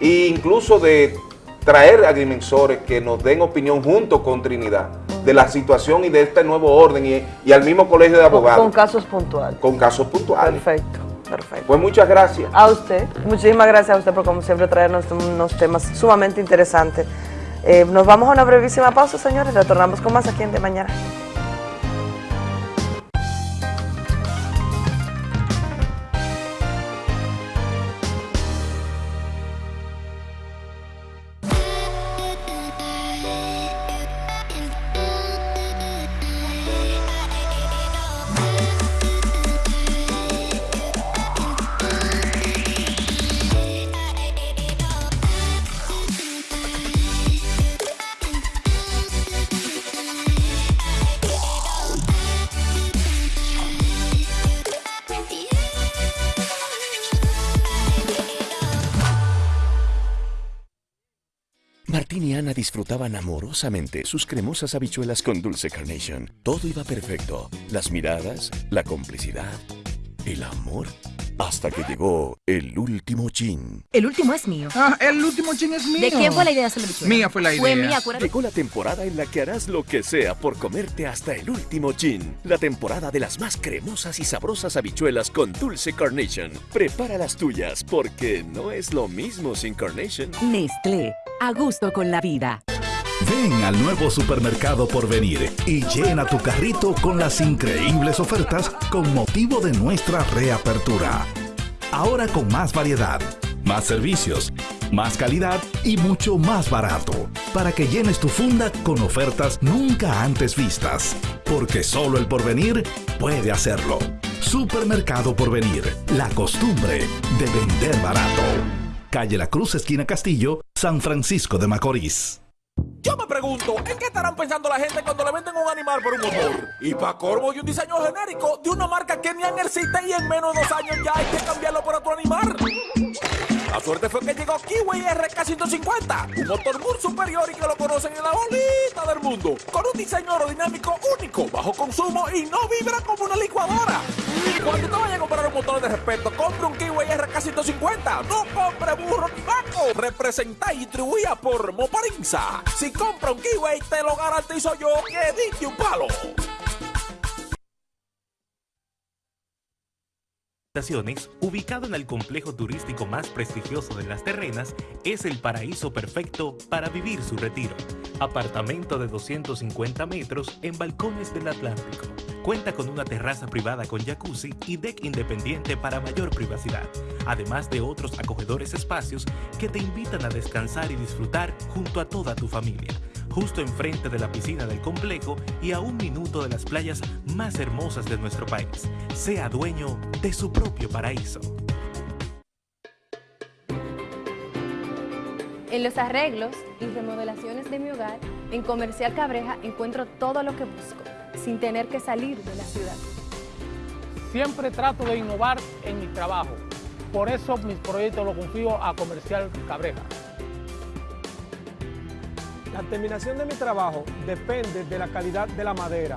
E incluso de traer agrimensores que nos den opinión junto con Trinidad de la situación y de este nuevo orden y, y al mismo colegio de Con, abogados con casos puntuales. con casos puntuales. Perfecto, perfecto. Pues muchas gracias. A usted, muchísimas gracias a usted por como siempre traernos unos temas sumamente interesantes. Eh, nos vamos a una brevísima pausa, señores, retornamos con más aquí en De Mañana. Disfrutaban amorosamente sus cremosas habichuelas con dulce carnation. Todo iba perfecto. Las miradas, la complicidad, el amor. Hasta que llegó el último chin. El último es mío. Ah, el último chin es mío. ¿De quién fue la idea de hacer la bichuela? Mía fue la idea. Fue mía, acuérdate. Llegó la temporada en la que harás lo que sea por comerte hasta el último chin. La temporada de las más cremosas y sabrosas habichuelas con dulce carnation. Prepara las tuyas porque no es lo mismo sin carnation. Nestlé, a gusto con la vida. Ven al nuevo supermercado por venir y llena tu carrito con las increíbles ofertas con motivo de nuestra reapertura. Ahora con más variedad, más servicios, más calidad y mucho más barato, para que llenes tu funda con ofertas nunca antes vistas, porque solo el porvenir puede hacerlo. Supermercado Porvenir, la costumbre de vender barato. Calle La Cruz, esquina Castillo, San Francisco de Macorís. Yo me pregunto, ¿en qué estarán pensando la gente cuando le venden un animal por un motor? Y para corvo y un diseño genérico de una marca que ni existe y en menos de dos años ya hay que cambiarlo por otro animal. La suerte fue que llegó Kiwi RK150, un motor muy superior y que lo conocen en la bolita del mundo, con un diseño aerodinámico único, bajo consumo y no vibra como una licuadora. Cuando te vayas a comprar un motor de respeto, compre un Kiwi RK150, no compre burro ni vaco. Representa y distribuida por Moparinza. Si compra un Kiwi, te lo garantizo yo que diste un palo. Ubicado en el complejo turístico más prestigioso de Las Terrenas, es el paraíso perfecto para vivir su retiro. Apartamento de 250 metros en balcones del Atlántico. Cuenta con una terraza privada con jacuzzi y deck independiente para mayor privacidad, además de otros acogedores espacios que te invitan a descansar y disfrutar junto a toda tu familia justo enfrente de la piscina del complejo y a un minuto de las playas más hermosas de nuestro país. Sea dueño de su propio paraíso. En los arreglos y remodelaciones de mi hogar, en Comercial Cabreja encuentro todo lo que busco, sin tener que salir de la ciudad. Siempre trato de innovar en mi trabajo. Por eso mis proyectos los confío a Comercial Cabreja. La terminación de mi trabajo depende de la calidad de la madera.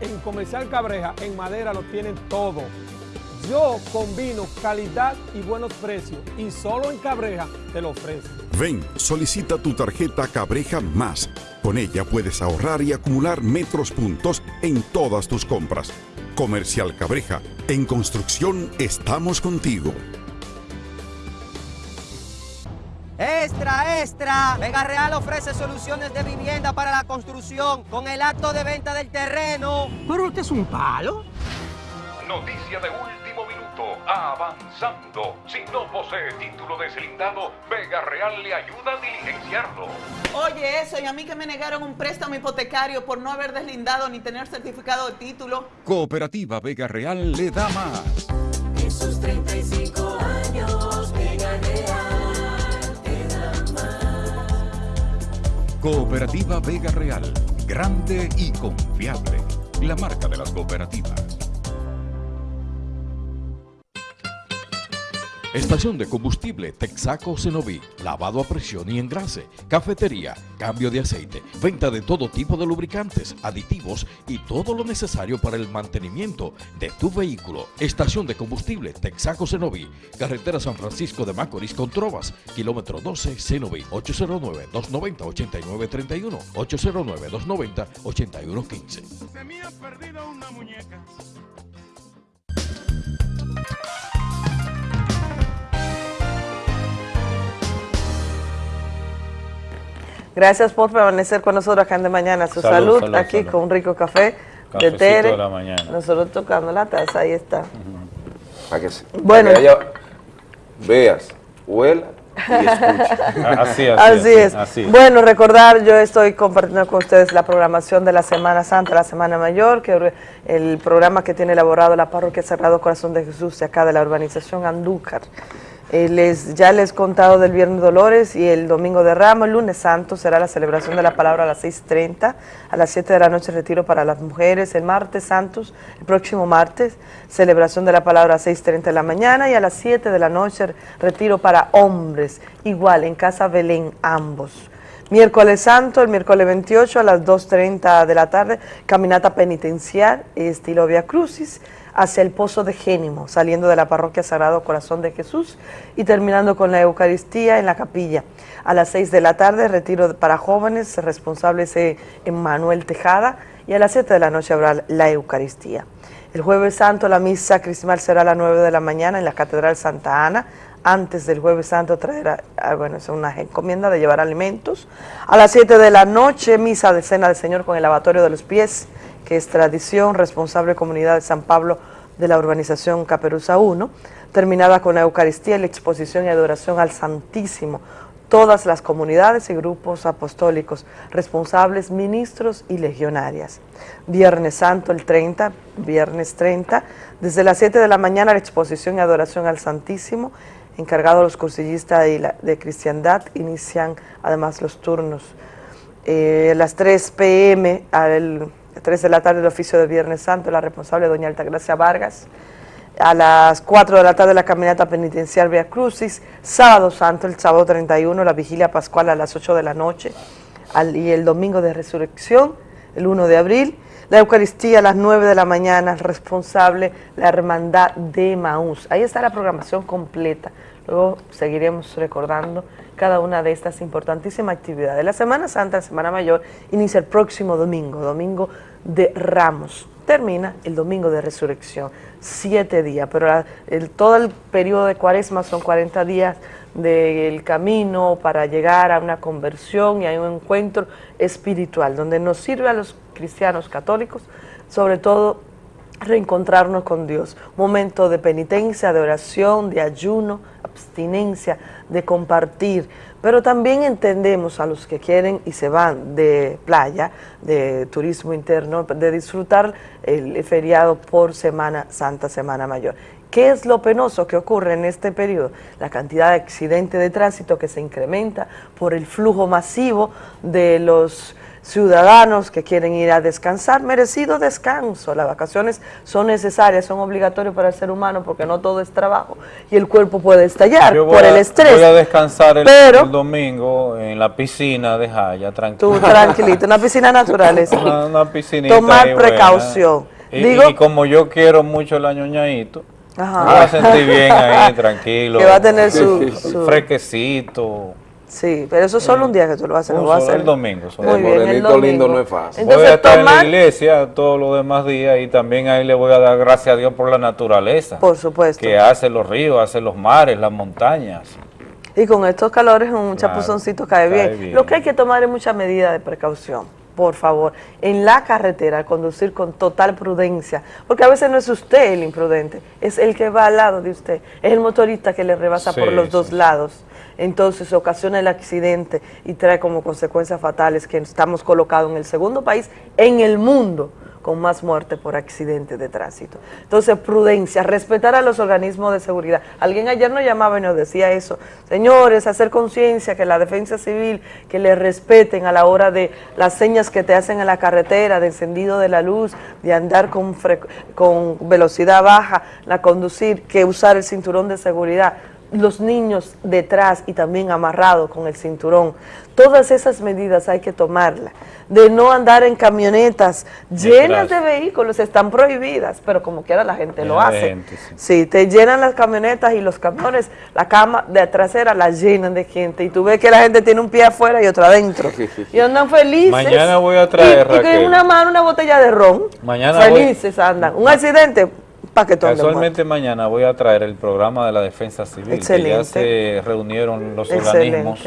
En Comercial Cabreja, en madera lo tienen todo. Yo combino calidad y buenos precios y solo en Cabreja te lo ofrezco. Ven, solicita tu tarjeta Cabreja Más. Con ella puedes ahorrar y acumular metros puntos en todas tus compras. Comercial Cabreja, en construcción estamos contigo. Extra, extra. Vega Real ofrece soluciones de vivienda para la construcción con el acto de venta del terreno. ¿Pero usted es un palo? Noticia de último minuto. Avanzando. Si no posee título deslindado, Vega Real le ayuda a diligenciarlo. Oye, eso, y a mí que me negaron un préstamo hipotecario por no haber deslindado ni tener certificado de título. Cooperativa Vega Real le da más. Esos 35 Cooperativa Vega Real, grande y confiable. La marca de las cooperativas. Estación de combustible Texaco Cenoví, lavado a presión y engrase, cafetería, cambio de aceite, venta de todo tipo de lubricantes, aditivos y todo lo necesario para el mantenimiento de tu vehículo. Estación de combustible Texaco Cenoví, carretera San Francisco de Macorís con Trovas, kilómetro 12 Cenoví, 809-290-8931, 809-290-8115. Se me ha perdido una muñeca. Gracias por permanecer con nosotros acá en De Mañana. Su salud, Salud, salud, aquí salud. con un rico café de Tere. de la mañana. Nosotros tocando la taza, ahí está. Para que, se- para Bueno. que haya- veas, huela y. Así, Así, es. así es. Bueno, recordar, yo estoy compartiendo con ustedes la programación de la Semana Santa, la Semana Mayor, que el programa que tiene elaborado la Parroquia Sagrado Corazón de Jesús de acá de la urbanización Andúcar. Eh, les, ya les he contado del Viernes Dolores y el Domingo de Ramos, el lunes santo será la celebración de la palabra a las 6.30, a las 7 de la noche retiro para las mujeres, el martes santos, el próximo martes, celebración de la palabra a 6.30 de la mañana y a las 7 de la noche retiro para hombres, igual en Casa Belén ambos. Miércoles Santo, el miércoles 28 a las 2.30 de la tarde, caminata penitencial, estilo Via Crucis, hacia el Pozo de Génimo, saliendo de la parroquia Sagrado Corazón de Jesús y terminando con la Eucaristía en la capilla. A las 6 de la tarde, retiro para jóvenes, responsable es Emmanuel Tejada, y a las 7 de la noche habrá la Eucaristía. El jueves santo la misa crismal será a las 9 de la mañana en la Catedral Santa Ana. Antes del jueves santo traerá, ah, bueno, es una encomienda de llevar alimentos. A las 7 de la noche, misa de cena del Señor con el lavatorio de los pies, que es tradición, responsable comunidad de San Pablo de la urbanización Caperuza 1, terminada con la Eucaristía la exposición y adoración al Santísimo todas las comunidades y grupos apostólicos, responsables, ministros y legionarias. Viernes Santo el 30, viernes 30, desde las 7 de la mañana la exposición y adoración al Santísimo, encargados los cursillistas de, de cristiandad, inician además los turnos. Eh, las 3 pm, al 3 de la tarde el oficio de Viernes Santo, la responsable doña Altagracia Vargas, a las 4 de la tarde la caminata penitencial Via Crucis, sábado santo, el sábado 31, la vigilia pascual a las 8 de la noche, y el domingo de resurrección, el 1 de abril, la Eucaristía a las 9 de la mañana, responsable la Hermandad de Maús. Ahí está la programación completa. Luego seguiremos recordando cada una de estas importantísimas actividades. La Semana Santa, la Semana Mayor, inicia el próximo domingo, domingo de Ramos. Termina el domingo de resurrección, siete días, pero el- todo el periodo de cuaresma son 40 días del camino para llegar a una conversión y a un encuentro espiritual, donde nos sirve a los cristianos católicos, sobre todo reencontrarnos con Dios. Momento de penitencia, de oración, de ayuno, abstinencia, de compartir. Pero también entendemos a los que quieren y se van de playa, de turismo interno, de disfrutar el feriado por Semana Santa, Semana Mayor. ¿Qué es lo penoso que ocurre en este periodo? La cantidad de accidentes de tránsito que se incrementa por el flujo masivo de los ciudadanos que quieren ir a descansar, merecido descanso. Las vacaciones son necesarias, son obligatorias para el ser humano porque no todo es trabajo y el cuerpo puede estallar por a- el estrés. Voy a descansar el, pero el domingo en la piscina de Jaya, tranquilo. tú tranquilito, una piscina natural es Una, una tomar precaución. Y, Digo, y como yo quiero mucho el añoñadito, Ajá. me voy a sentir bien ahí, tranquilo. Que va a tener su- su- Fresquecito. Sí, pero eso es solo un día que tú lo vas a hacer. Un lo vas a hacer. el domingo. solo Muy el bien, el morenito domingo. lindo no es fácil. voy a Entonces, estar en la iglesia todos los demás días y también ahí le voy a dar gracias a Dios por la naturaleza. por supuesto. Que hace los ríos, hace los mares, las montañas. Y con estos calores un chapuzoncito cae, cae bien. bien. Lo que hay que tomar es mucha medida de precaución, por favor. En la carretera, conducir con total prudencia, porque a veces no es usted el imprudente, es el que va al lado de usted, es el motorista que le rebasa por Sí, los dos lados. Entonces ocasiona el accidente y trae como consecuencias fatales que estamos colocados en el segundo país en el mundo con más muerte por accidente de tránsito. Entonces, prudencia, respetar a los organismos de seguridad. Alguien ayer nos llamaba y nos decía eso. Señores, hacer conciencia que la defensa civil, que le respeten a la hora de las señas que te hacen en la carretera, de encendido de la luz, de andar con, con velocidad baja, la conducir, que usar el cinturón de seguridad. Los niños detrás y también amarrados con el cinturón. Todas esas medidas hay que tomarlas. De no andar en camionetas llenas de vehículos, están prohibidas, pero como quiera la gente lo hace. gente, sí. Sí, te llenan las camionetas y los camiones, la cama de trasera la llenan de gente y tú ves que la gente tiene un pie afuera y otro adentro. y andan felices. Mañana voy a traer, y, y con una mano una botella de ron. Mañana voy- felices andan. Un accidente, paquetón de mañana voy a traer el programa de la defensa civil, que ya Excelente. se reunieron los Excelente. organismos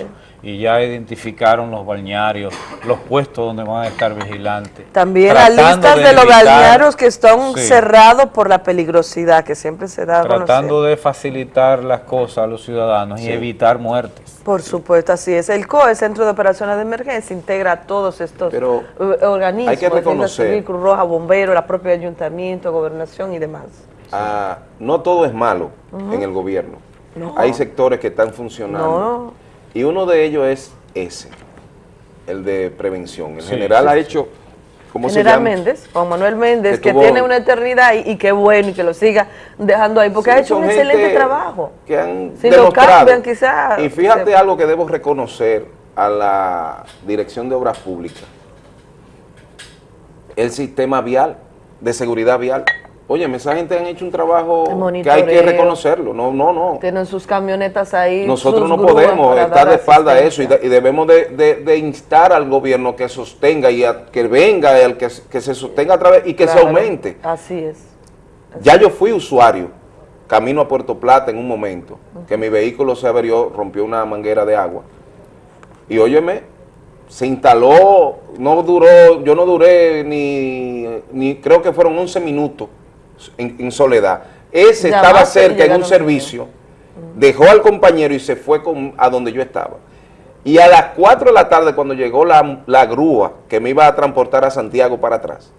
y ya identificaron los balnearios, los puestos donde van a estar vigilantes. También las listas de, los balnearios que están Sí. cerrados por la peligrosidad que siempre se da. Tratando de facilitar las cosas a los ciudadanos y evitar muertes. Por supuesto, así es. El COE, Centro de Operaciones de Emergencia, integra a todos estos Pero eh, organismos, hay que Defensa reconocer- Civil, Cruz Roja, Bomberos, la propia Ayuntamiento, Gobernación y demás. Ah, no todo es malo en el gobierno. No. Hay sectores que están funcionando. No. Y uno de ellos es ese, el de prevención. El Sí, general sí, ha sí. hecho, ¿cómo se General llama? Méndez, Juan Manuel Méndez, Que que, tuvo- tiene una eternidad y, y qué bueno y que lo siga dejando ahí, porque Sí, ha hecho un excelente trabajo. que han Si lo demostrado. cambian, quizás. Y fíjate se- algo que debo reconocer a la Dirección de Obras Públicas. El sistema vial, de seguridad vial. Oye, esa gente han hecho un trabajo que hay que reconocerlo. No, no, no. Tienen sus camionetas ahí. Nosotros no podemos estar de espalda a eso y, asistencia. de- y debemos de, de- de instar al gobierno que sostenga y a- que venga, que, que se sostenga a través y que se aumente. Así es. Ya yo fui usuario, camino a Puerto Plata en un momento, que mi vehículo se averió, rompió una manguera de agua. Y óyeme, se instaló, no duró, yo no duré ni, ni creo que fueron 11 minutos en, en soledad. Ese estaba cerca en un servicio, dejó al compañero y se fue con, a donde yo estaba. Y a las 4 de la tarde, cuando llegó la, la grúa que me iba a transportar a Santiago para atrás,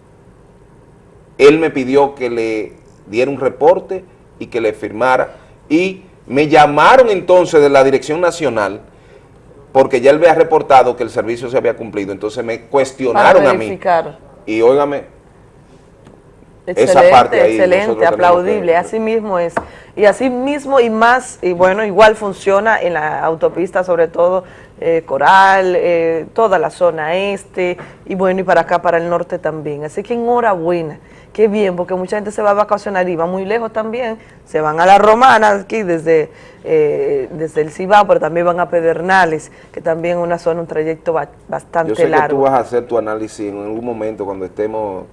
él me pidió que le diera un reporte y que le firmara. Y me llamaron entonces de la Dirección Nacional, porque ya él había reportado que el servicio se había cumplido. Entonces me cuestionaron Para a mí. Y óigame, Excelente, esa parte ahí excelente, aplaudible, que- así mismo es. Y así mismo y más, y bueno, igual funciona en la autopista, sobre todo eh, Coral, eh, toda la zona este, y bueno, y para acá, para el norte también. Así que enhorabuena, qué bien, porque mucha gente se va a vacacionar y va muy lejos también, se van a la Romana aquí desde, eh, desde el Cibao, pero también van a Pedernales, que también es una zona, un trayecto ba- bastante yo sé que largo. tú vas a hacer tu análisis en algún momento cuando estemos,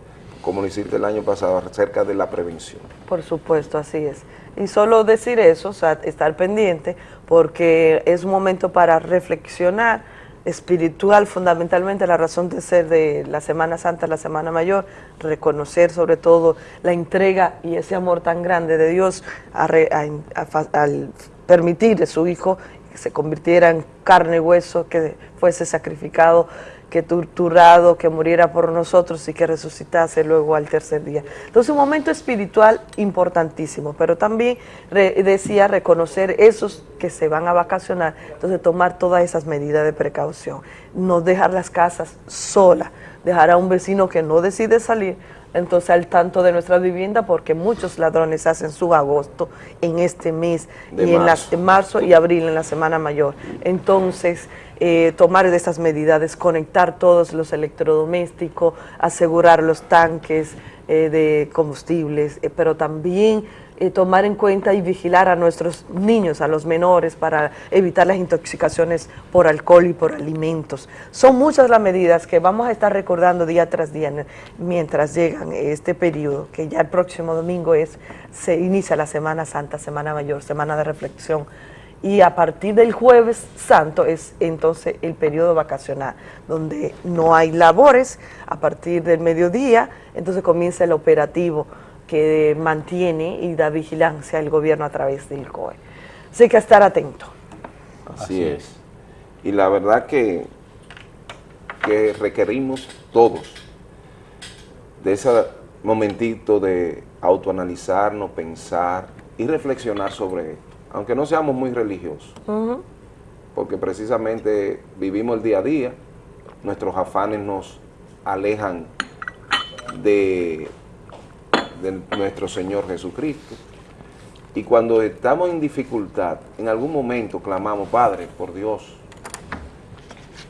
como lo hiciste el año pasado, acerca de la prevención. Por supuesto, así es. Y solo decir eso, o sea, estar pendiente, porque es un momento para reflexionar espiritual, fundamentalmente la razón de ser de la Semana Santa, la Semana Mayor, reconocer sobre todo la entrega y ese amor tan grande de Dios al permitir a su Hijo que se convirtiera en carne y hueso, que fuese sacrificado que torturado, que muriera por nosotros y que resucitase luego al tercer día. Entonces un momento espiritual importantísimo, pero también re- decía reconocer esos que se van a vacacionar, entonces tomar todas esas medidas de precaución, no dejar las casas solas, dejar a un vecino que no decide salir, entonces al tanto de nuestra vivienda porque muchos ladrones hacen su agosto en este mes De y en, las, en marzo y abril en la semana mayor. Entonces, eh, tomar de estas medidas, desconectar todos los electrodomésticos, asegurar los tanques eh, de combustibles, eh, pero también tomar en cuenta y vigilar a nuestros niños, a los menores, para evitar las intoxicaciones por alcohol y por alimentos. Son muchas las medidas que vamos a estar recordando día tras día mientras llegan este periodo, que ya el próximo domingo es, se inicia la Semana Santa, Semana Mayor, Semana de Reflexión y a partir del jueves santo es entonces el periodo vacacional, donde no hay labores, a partir del mediodía, entonces comienza el operativo que mantiene y da vigilancia el gobierno a través del COE. Así que estar atento. Así, es. Y la verdad que, que requerimos todos de ese momentito de autoanalizarnos, pensar y reflexionar sobre esto, aunque no seamos muy religiosos, porque precisamente vivimos el día a día, nuestros afanes nos alejan de, de nuestro Señor Jesucristo, Y cuando estamos en dificultad, en algún momento clamamos, Padre, por Dios.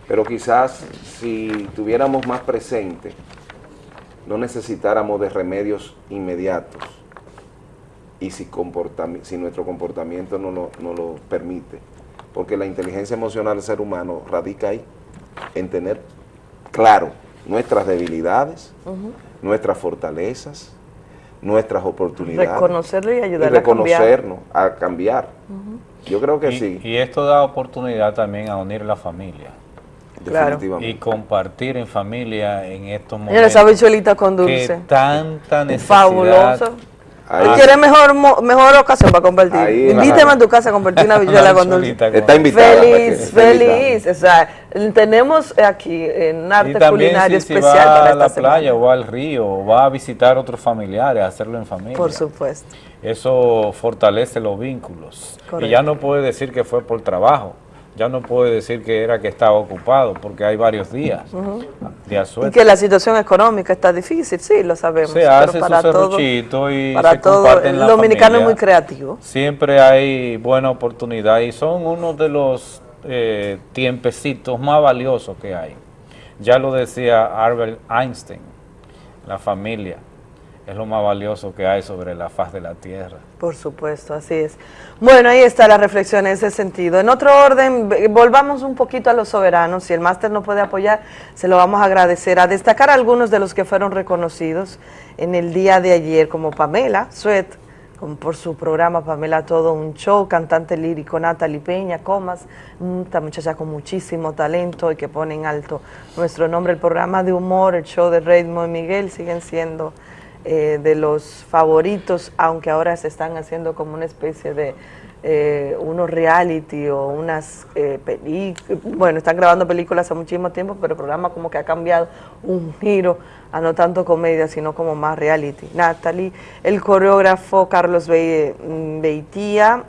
Pero quizás si tuviéramos más presente, no necesitáramos de remedios inmediatos. Y si, si nuestro comportamiento no lo, no lo permite. Porque la inteligencia emocional del ser humano radica ahí, en tener claro nuestras debilidades, nuestras fortalezas, nuestras oportunidades. Reconocerlo y ayudarle y a cambiar. reconocernos, a cambiar. Yo creo que y, sí. y esto da oportunidad también a unir la familia. Claro. Definitivamente. Y compartir en familia en estos momentos. Señores, esa habichuelita con dulce. Que tanta necesidad. Fabuloso. Ahí. ¿Tú quieres mejor, mo- mejor ocasión para compartir? Ahí, Invíteme ajá. a tu casa a compartir una habichuela con dulce. Está invitada. Feliz, está feliz. O sea, tenemos aquí en arte también culinario si, si especial va para a la semana. playa o va al río o va a visitar a otros familiares, hacerlo en familia. Por supuesto. Eso fortalece los vínculos. Correcto. Y ya no puede decir que fue por trabajo. Ya no puede decir que era que estaba ocupado, porque hay varios días. Ujú. Días Y sueltos. que la situación económica está difícil, sí, lo sabemos. Se hace su todo, y para se todo, comparte en el dominicano es muy creativo. Siempre hay buena oportunidad y son uno de los eh, tiempecitos más valiosos que hay. Ya lo decía Albert Einstein, la familia es lo más valioso que hay sobre la faz de la tierra. Por supuesto, así es. Bueno, ahí está la reflexión en ese sentido. En otro orden, volvamos un poquito a los soberanos. Si el máster no puede apoyar, se lo vamos a agradecer. A destacar algunos de los que fueron reconocidos en el día de ayer, como Pamela Suet, por su programa Pamela Todo un Show, cantante lírico Natalie Peña, Comas, esta muchacha con muchísimo talento y que pone en alto nuestro nombre. El programa de humor, el show de Raymond Miguel siguen siendo eh, de los favoritos, aunque ahora se están haciendo como una especie de eh, unos reality o unas eh, películas, bueno, están grabando películas hace muchísimo tiempo, pero el programa como que ha cambiado un giro a no tanto comedia, sino como más reality. Natalie, el coreógrafo Carlos Be- mm, Beitía,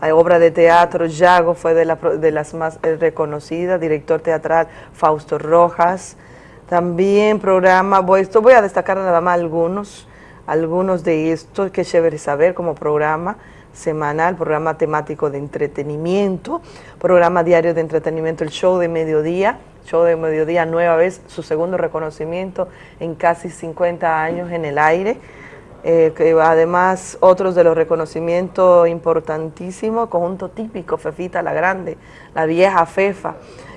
hay obra de teatro, Yago fue de, la de las más eh, reconocidas, director teatral Fausto Rojas, también programa, voy, esto voy a destacar nada más algunos, algunos de estos, que chévere saber como programa semanal, programa temático de entretenimiento, programa diario de entretenimiento, el show de mediodía, show de mediodía nueva vez, su segundo reconocimiento en casi 50 años en el aire. Eh, que además otros de los reconocimientos importantísimos, conjunto típico, Fefita la Grande, la vieja Fefa,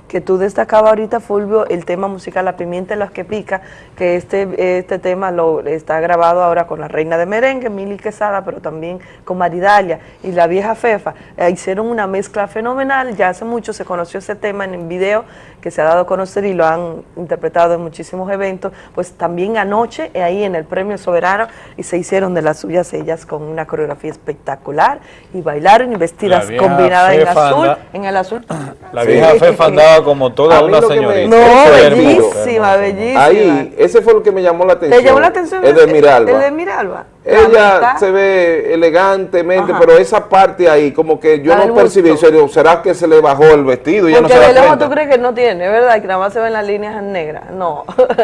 que tú destacabas ahorita, Fulvio, el tema musical La Pimienta en los que pica, que este, este tema lo está grabado ahora con la reina de merengue, Mili Quesada, pero también con Maridalia y la vieja Fefa. Eh, hicieron una mezcla fenomenal, ya hace mucho se conoció ese tema en el video que se ha dado a conocer y lo han interpretado en muchísimos eventos, pues también anoche eh, ahí en el Premio Soberano y se hicieron de las suyas ellas con una coreografía espectacular y bailaron y vestidas combinadas en azul, anda- en el azul. La vieja Fefa andaba como toda una me- señorita. No, bellísima, bellísima. Ahí, ese fue lo que me llamó la atención. ¿Te llamó la atención? El de Miralba. El de Miralba. La Ella se ve elegantemente, Ajá. pero esa parte ahí, como que yo no percibí, serio, ¿será que se le bajó el vestido? y Ya no Porque se de lejos tú crees que no tiene, ¿verdad? Que nada más se ven las líneas negras. No.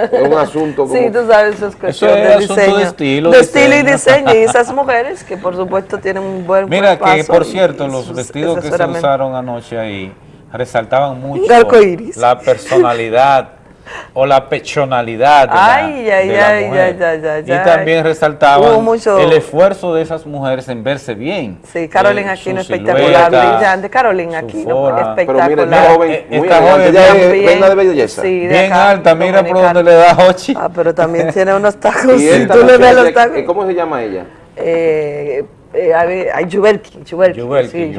Es un asunto como... Sí, tú sabes, eso es cuestión es de asunto de diseño. estilo, De estilo y diseño. diseño. Y esas mujeres que por supuesto tienen un buen Mira que, por cierto, y los vestidos que se usaron anoche ahí resaltaban mucho la personalidad o la pechonalidad de Ay, la ay, ay, y también resaltaban mucho- el esfuerzo de esas mujeres en verse bien. Sí, Carolina Eh, Aquino espectacular, brillante. Carolina Aquino forma. espectacular. Pero joven, Eh, esta joven Ella es también. reina de belleza. Sí, de bien acá, alta, mira por donde le da Hochi. Ah, pero también tiene unos tacos. Y esta tú le ves los tacos. ¿Cómo se llama ella? Eh, eh, a ver, ay, sí, Yuberki,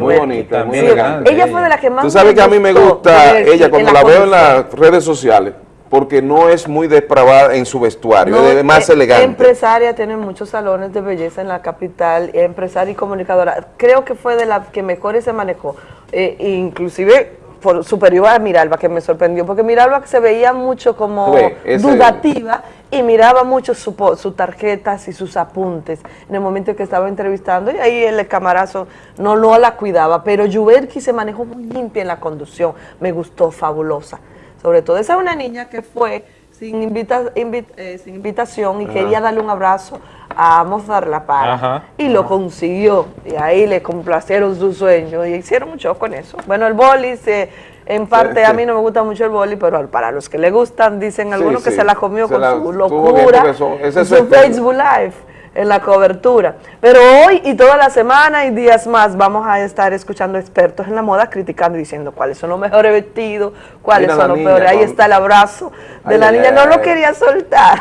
Muy bonita, muy Sí, elegante. ella fue de las que más Tú sabes que a mí me gusta ella cuando la, veo en las redes sociales, porque no es muy depravada en su vestuario, No, es más eh, elegante. Empresaria, tiene muchos salones de belleza en la capital, empresaria y comunicadora. Creo que fue de las que mejor se manejó, eh, inclusive por superior a Miralba, que me sorprendió, porque Miralba se veía mucho como dudativa y miraba mucho su sus tarjetas y sus apuntes en el momento que estaba entrevistando y ahí el camarazo no, no la cuidaba, pero Yuberki se manejó muy limpia en la conducción, me gustó, fabulosa. Sobre todo, esa es una niña que fue sin, invita- invi- eh, sin invitación y Ajá. quería darle un abrazo a Mozart La Para. Ajá, y lo consiguió. Y ahí le complacieron sus sueños y hicieron mucho con eso. Bueno, el boli, se, en parte sí. a mí no me gusta mucho el boli, pero para los que le gustan, dicen algunos que sí. se la comió Se con la su locura, su. Facebook Live en la cobertura. Pero hoy y toda la semana y días más vamos a estar escuchando expertos en la moda criticando y diciendo cuáles son los mejores vestidos, cuáles Mira son los niña peores. Ahí está el abrazo de Ay, la ay, niña. ay, no lo quería soltar.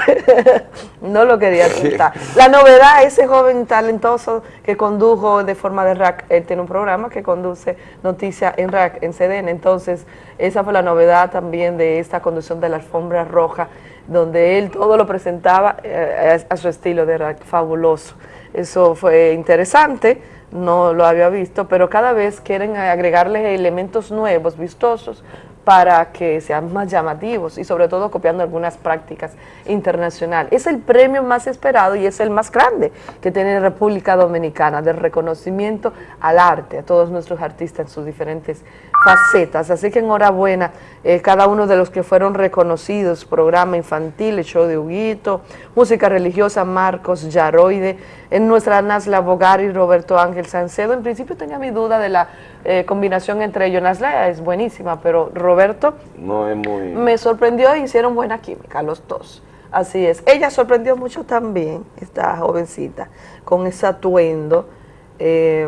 no lo quería soltar. La novedad, ese joven talentoso que condujo de forma de rack, él tiene un programa que conduce noticias en rack, en CDN. Entonces, esa fue la novedad también de esta conducción de la alfombra roja, donde él todo lo presentaba eh, a, su estilo de rack, fabuloso. Eso fue interesante, no lo había visto, pero cada vez quieren agregarle elementos nuevos, vistosos, para que sean más llamativos y sobre todo copiando algunas prácticas internacionales. Es el premio más esperado y es el más grande que tiene República Dominicana, del reconocimiento al arte, a todos nuestros artistas en sus diferentes facetas. Así que enhorabuena eh, cada uno de los que fueron reconocidos, programa infantil, el show de Huguito, música religiosa, Marcos Yaroide, en nuestra Nasla Bogari, Roberto Ángel Sancedo. En principio tenía mi duda de la eh, combinación entre ellos. Nasla es buenísima, pero Roberto No es muy... me sorprendió y hicieron buena química los dos. Así es. Ella sorprendió mucho también, esta jovencita, con ese atuendo. eh,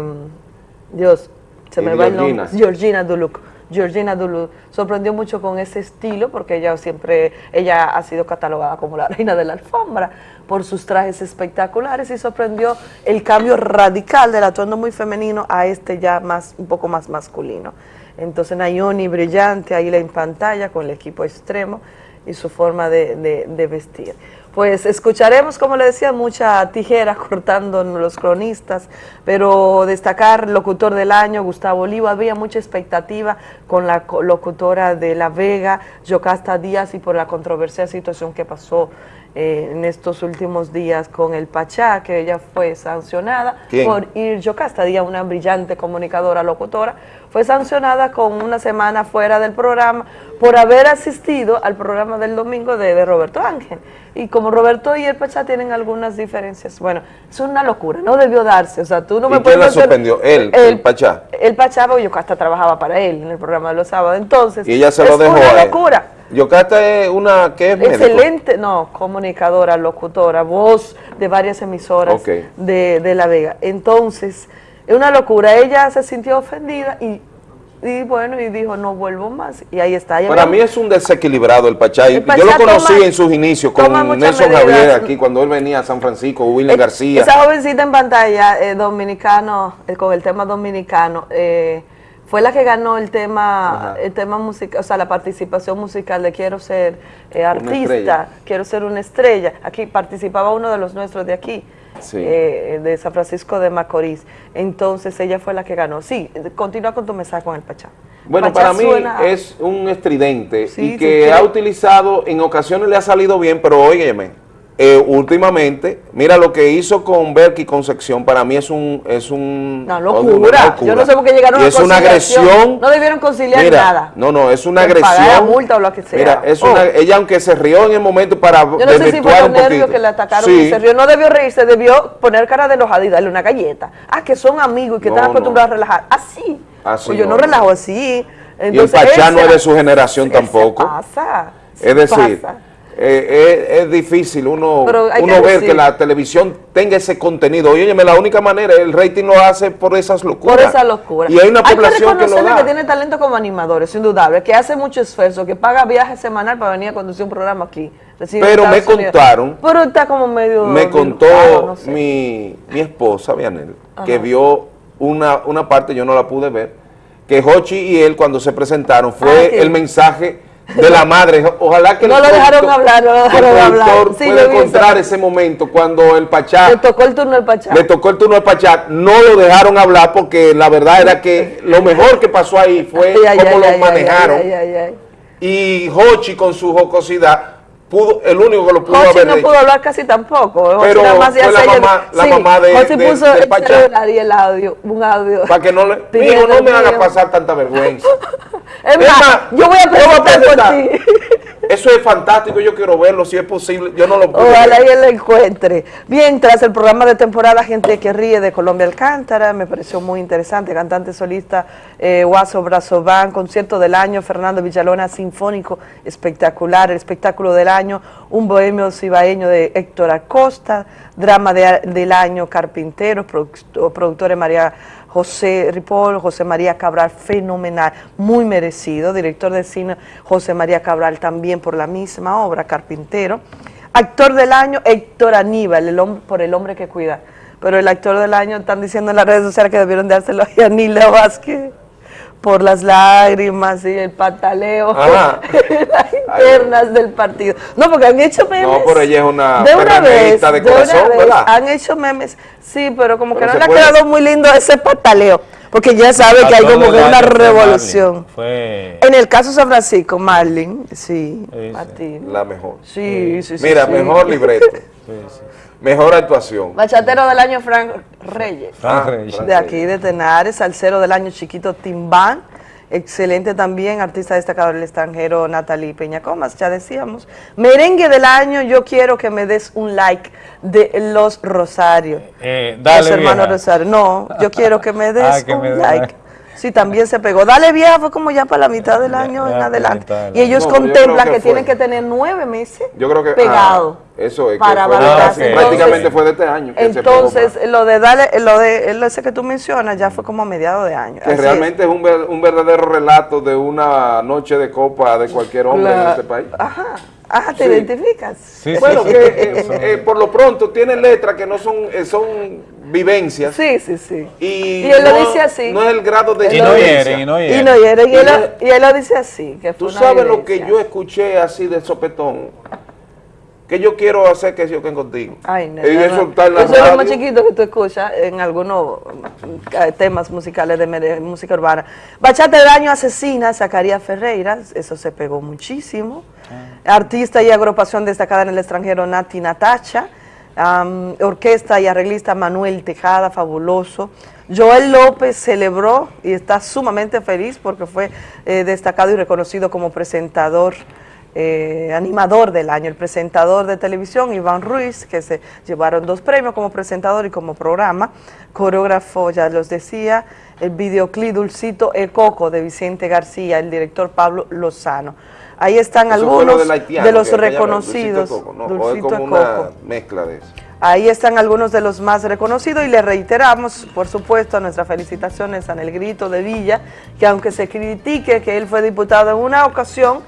Dios, se me va el nombre. Georgina. Duluc. Georgina Duluc sorprendió mucho con ese estilo porque ella siempre, ella ha sido catalogada como la reina de la alfombra por sus trajes espectaculares y sorprendió el cambio radical del atuendo muy femenino a este ya más, un poco más masculino. Entonces Nayoni brillante ahí en pantalla con el equipo extremo y su forma de, de- de vestir. Pues escucharemos, como le decía, mucha tijera cortando los cronistas, pero destacar locutor del año, Gustavo Oliva, había mucha expectativa con la locutora de La Vega, Yocasta Díaz, y por la controversial situación que pasó eh, en estos últimos días con el Pachá, que ella fue sancionada ¿Quién? por ir Yocasta Díaz, una brillante comunicadora, locutora, fue sancionada con una semana fuera del programa por haber asistido al programa del domingo de, de Roberto Ángel. Y como Roberto y el Pachá tienen algunas diferencias, bueno, es una locura, no debió darse, o sea, tú no ¿Y me puedes la hacer- suspendió? Él, el Pachá. El Pachá, porque Yocasta trabajaba para él en el programa de los sábados, entonces Y ella se es lo dejó una locura. Yocasta es una que es médico. Excelente, no, comunicadora, locutora, voz de varias emisoras de, de La Vega. Entonces, es una locura. Ella se sintió ofendida y, y bueno, y dijo, no vuelvo más. Y ahí está. Ella Para mí es un desequilibrado el Pachá. y El Pachá Yo lo conocí toma- en sus inicios con Nelson. Javier aquí cuando él venía a San Francisco, William García. Esa jovencita en pantalla, eh, dominicano, eh, con el tema dominicano, eh, fue la que ganó el tema, Ajá. el tema musical, o sea, la participación musical de Quiero ser eh, artista, quiero ser una estrella. Aquí participaba uno de los nuestros de aquí, Sí. eh, de San Francisco de Macorís. Entonces ella fue la que ganó. Sí, continúa con tu mensaje con el Pachá. Bueno, Pachá para mí es un estridente Sí, y que sí. ha utilizado, en ocasiones le ha salido bien, pero óyeme, eh, últimamente, mira lo que hizo con Berky y Concepción, para mí es un... Es un Una una locura. Yo no sé por qué llegaron Y a es una agresión. No debieron conciliar Mira, nada. No, no, es una Que pagar la agresión. multa o lo que sea. Mira, es Oh. una, ella aunque se rió en el momento para Yo no sé si fue los nervios que le atacaron Sí. y se rió. No debió reírse, debió poner cara de enojada y darle una galleta. Ah, que son amigos y que No, están no. acostumbrados a relajar. Así. Así Pues yo no, relajo así. Y el Pachá no es de su generación ¿qué se tampoco. pasa? Es decir, pasa? Eh, es, es difícil uno, que uno ver que la televisión tenga ese contenido. Oye, la única manera, el rating lo hace por esas locuras. Por esa locura. Y hay una población que, lo reconocerle da. que tiene talento como animador, es indudable, que hace mucho esfuerzo, que paga viaje semanal para venir a conducir un programa aquí. Pero me Unidos. contaron- Pero está como medio... Me contó dilucado, no sé. mi, mi esposa, Vianel, que vio una, una parte, yo no la pude ver, que Hochi y él cuando se presentaron fue Ah, que- el mensaje de la madre. Ojalá que No el lo dejaron hablar, no lo dejaron hablar. Sí, pueda encontrar ese momento cuando el Pachá Le tocó el turno al Pachá. le tocó el turno al Pachá, no lo dejaron hablar porque la verdad era que lo mejor que pasó ahí fue Ay, cómo ay, lo ay, manejaron. Y Hochi con su jocosidad, pudo, el único que lo pudo Jochi haber no dicho. pudo hablar casi tampoco. Pero nada más fue la mamá- la Sí, mamá de- Jochi de- puso del el celular y el audio, un audio. Para que no le... Mijo, no me haga pasar tanta vergüenza. Es Es más, más, yo voy a yo voy a presentar por presentar. ti. Eso es fantástico, yo quiero verlo, si es posible, yo no lo puedo Ojalá ver. y él lo encuentre. Bien, tras el programa de temporada Gente que Ríe de Colombia Alcántara, me pareció muy interesante. Cantante solista eh, Guaso Brazován, concierto del año, Fernando Villalona, sinfónico espectacular, el espectáculo del año, un bohemio cibaeño de Héctor Acosta, drama de- del año, Carpintero, produc- productores María José Ripoll, José María Cabral, fenomenal, muy merecido, director de cine José María Cabral también por la misma obra, Carpintero. Actor del año, Héctor Aníbal, el hombre, por el hombre que cuida. Pero el actor del año están diciendo en las redes sociales que debieron dárselo a Yanila Vázquez por las lágrimas y el pataleo, Ajá. las internas del partido. No, porque han hecho memes. No, pero ella es una de una vez, PRMista de de una corazón, vez, ¿verdad? Han hecho memes, sí, pero como Pero que no le ha quedado muy lindo ese pataleo, porque ya sabe que hay como que una revolución. Marlin. Fue En el caso de San Francisco, Marlin, sí, Martín. La mejor. Sí, sí, sí. Mira, sí. mejor libreto, mejor actuación. Bachatero del año, Frank Reyes. Frank Reyes. De aquí, de Tenares. Salsero del año, Chiquito Timbán. Excelente también, artista destacado del extranjero, Natalie Peñacomas, ya decíamos. Merengue del año, yo quiero que me des un like de Los Rosarios. Eh, dale, Los hermanos vieja. Rosario. No, yo quiero que me des Ah, que un me like. like. Sí, también se pegó. Dale vieja, fue como ya para la mitad del año en adelante. Y ellos. No, contemplan que, tienen que tener nueve meses Yo creo que pegado. ah, eso es que para fue valorar. prácticamente fue de este año. que se pegó Entonces, lo de darle, lo de lo ese que tú mencionas ya fue como a mediados de año. que Así realmente es, un, ver- un verdadero relato de una noche de copa de cualquier hombre en este país. Ajá, ajá, ¿te Sí. identificas? bueno, que eh, eh, por lo pronto tiene letras que no son, eh, son vivencias. Sí, sí, sí. Y, Y él lo no- dice así. No es el grado de lo violencia. dice. Y no hieren. Y, él, lo- y él lo dice así. Que Tú una sabes lo que yo escuché así de sopetón. Que yo quiero hacer que yo que contigo. Ay, no, Y eso no. está en la Eso es lo más chiquito que tú escuchas en algunos eh, temas musicales de música urbana. Bachata del año asesina, Zacarías Ferreira, eso se pegó muchísimo. Artista y agrupación destacada en el extranjero, Nati Natacha. Orquesta y arreglista Manuel Tejada, fabuloso. Joel López celebró y está sumamente feliz porque fue eh, destacado y reconocido como presentador eh, animador del año, el presentador de televisión, Iván Ruiz, que se llevaron dos premios como presentador y como programa, coreógrafo, ya los decía, el videoclip Dulcito El Coco de Vicente García, el director Pablo Lozano. Ahí están Eso fue lo algunos haitiano, de los reconocidos. Dulcito Coco, ¿no? O es Dulcito como El una Coco. mezcla de eso. Ahí están algunos de los más reconocidos y le reiteramos, por supuesto, nuestras felicitaciones a Negrito de Villa, que aunque se critique que él fue diputado en una ocasión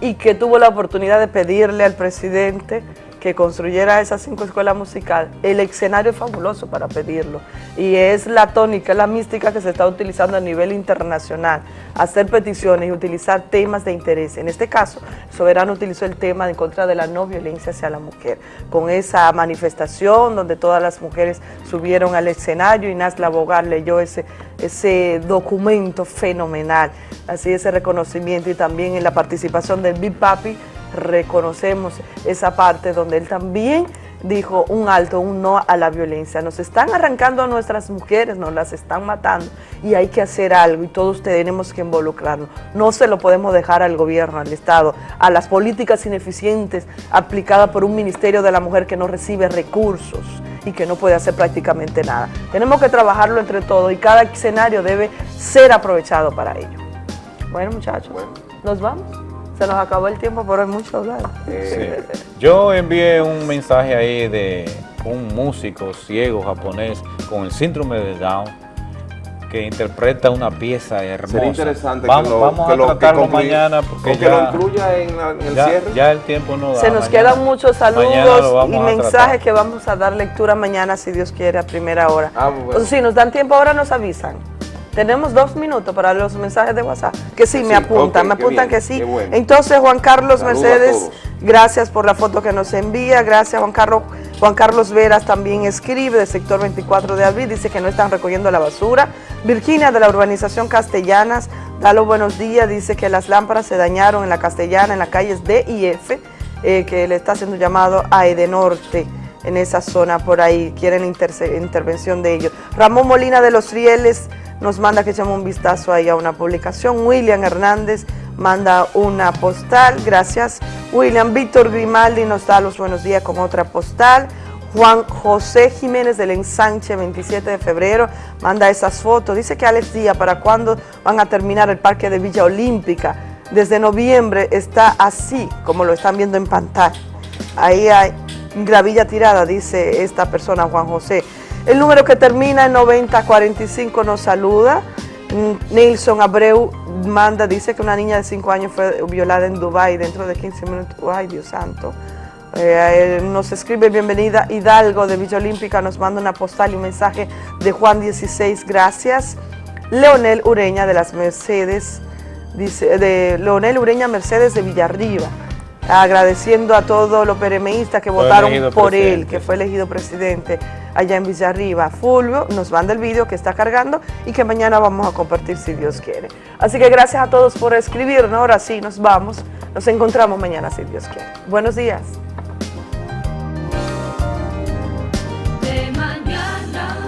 y que tuvo la oportunidad de pedirle al presidente que construyera esas cinco escuelas musicales, el escenario es fabuloso para pedirlo. Y es la tónica, la mística que se está utilizando a nivel internacional, hacer peticiones y utilizar temas de interés. En este caso, Soberano utilizó el tema en contra de la no violencia hacia la mujer, con esa manifestación donde todas las mujeres subieron al escenario y Nasla Bogar leyó ese, ese documento fenomenal, así ese reconocimiento y también en la participación del Big Papi reconocemos esa parte donde él también dijo un alto, un no a la violencia. Nos están arrancando a nuestras mujeres, nos las están matando y hay que hacer algo y todos tenemos que involucrarnos. No se lo podemos dejar al gobierno, al Estado, a las políticas ineficientes aplicadas por un Ministerio de la Mujer que no recibe recursos y que no puede hacer prácticamente nada. Tenemos que trabajarlo entre todos y cada escenario debe ser aprovechado para ello. Bueno muchachos, nos vamos. Se nos acabó el tiempo, pero hay mucho hablar. Sí. Yo envié un mensaje ahí de un músico ciego japonés con el síndrome de Down que interpreta una pieza hermosa. Sería interesante vamos, que lo, vamos que a que tratarlo mañana porque ya, lo incluya en, la- en el ya- cierre. ya el tiempo no da. Se nos Mañana- quedan muchos saludos y mensajes que vamos a dar lectura mañana, si Dios quiere, a primera hora. Ah, bueno. O sea, si nos dan tiempo ahora, nos avisan. Tenemos dos minutos para los mensajes de WhatsApp. Que sí, Sí, me apuntan, me apuntan bien, que sí. bueno. Entonces, Juan Carlos Mercedes, gracias por la foto que nos envía. Gracias, Juan Carlos. Juan Carlos Veras también escribe del sector 24 de abril, dice que no están recogiendo la basura. Virginia de la urbanización Castellanas, da los buenos días, dice que las lámparas se dañaron en la Castellana, en las calles D y F, eh, que le está haciendo un llamado a Edenorte en esa zona por ahí, quieren intervención de ellos. Ramón Molina de los Rieles nos manda que echemos un vistazo ahí a una publicación. William Hernández, manda una postal, gracias. William Víctor Grimaldi nos da los buenos días con otra postal. Juan José Jiménez del Ensanche, 27 de febrero, manda esas fotos. Dice que Alex Díaz, ¿para cuándo van a terminar el parque de Villa Olímpica? Desde noviembre está así, como lo están viendo en pantalla. Ahí hay gravilla tirada, dice esta persona, Juan José. El número que termina en 9045 nos saluda. Nilson Abreu manda, dice que una niña de 5 años fue violada en Dubái dentro de 15 minutos. Ay, Dios santo. Eh, nos escribe bienvenida Hidalgo de Villa Olímpica, nos manda una postal y un mensaje de Juan 16, gracias. Leonel Ureña de las Mercedes, dice, de Leonel Ureña Mercedes de Villarriba, agradeciendo a todos los peremeístas que Fue votaron por él, que fue elegido presidente allá en Villarriba. Fulvio nos manda el vídeo que está cargando y que mañana vamos a compartir si Dios quiere. Así que gracias a todos por escribirnos, ahora sí nos vamos, nos encontramos mañana si Dios quiere. Buenos días.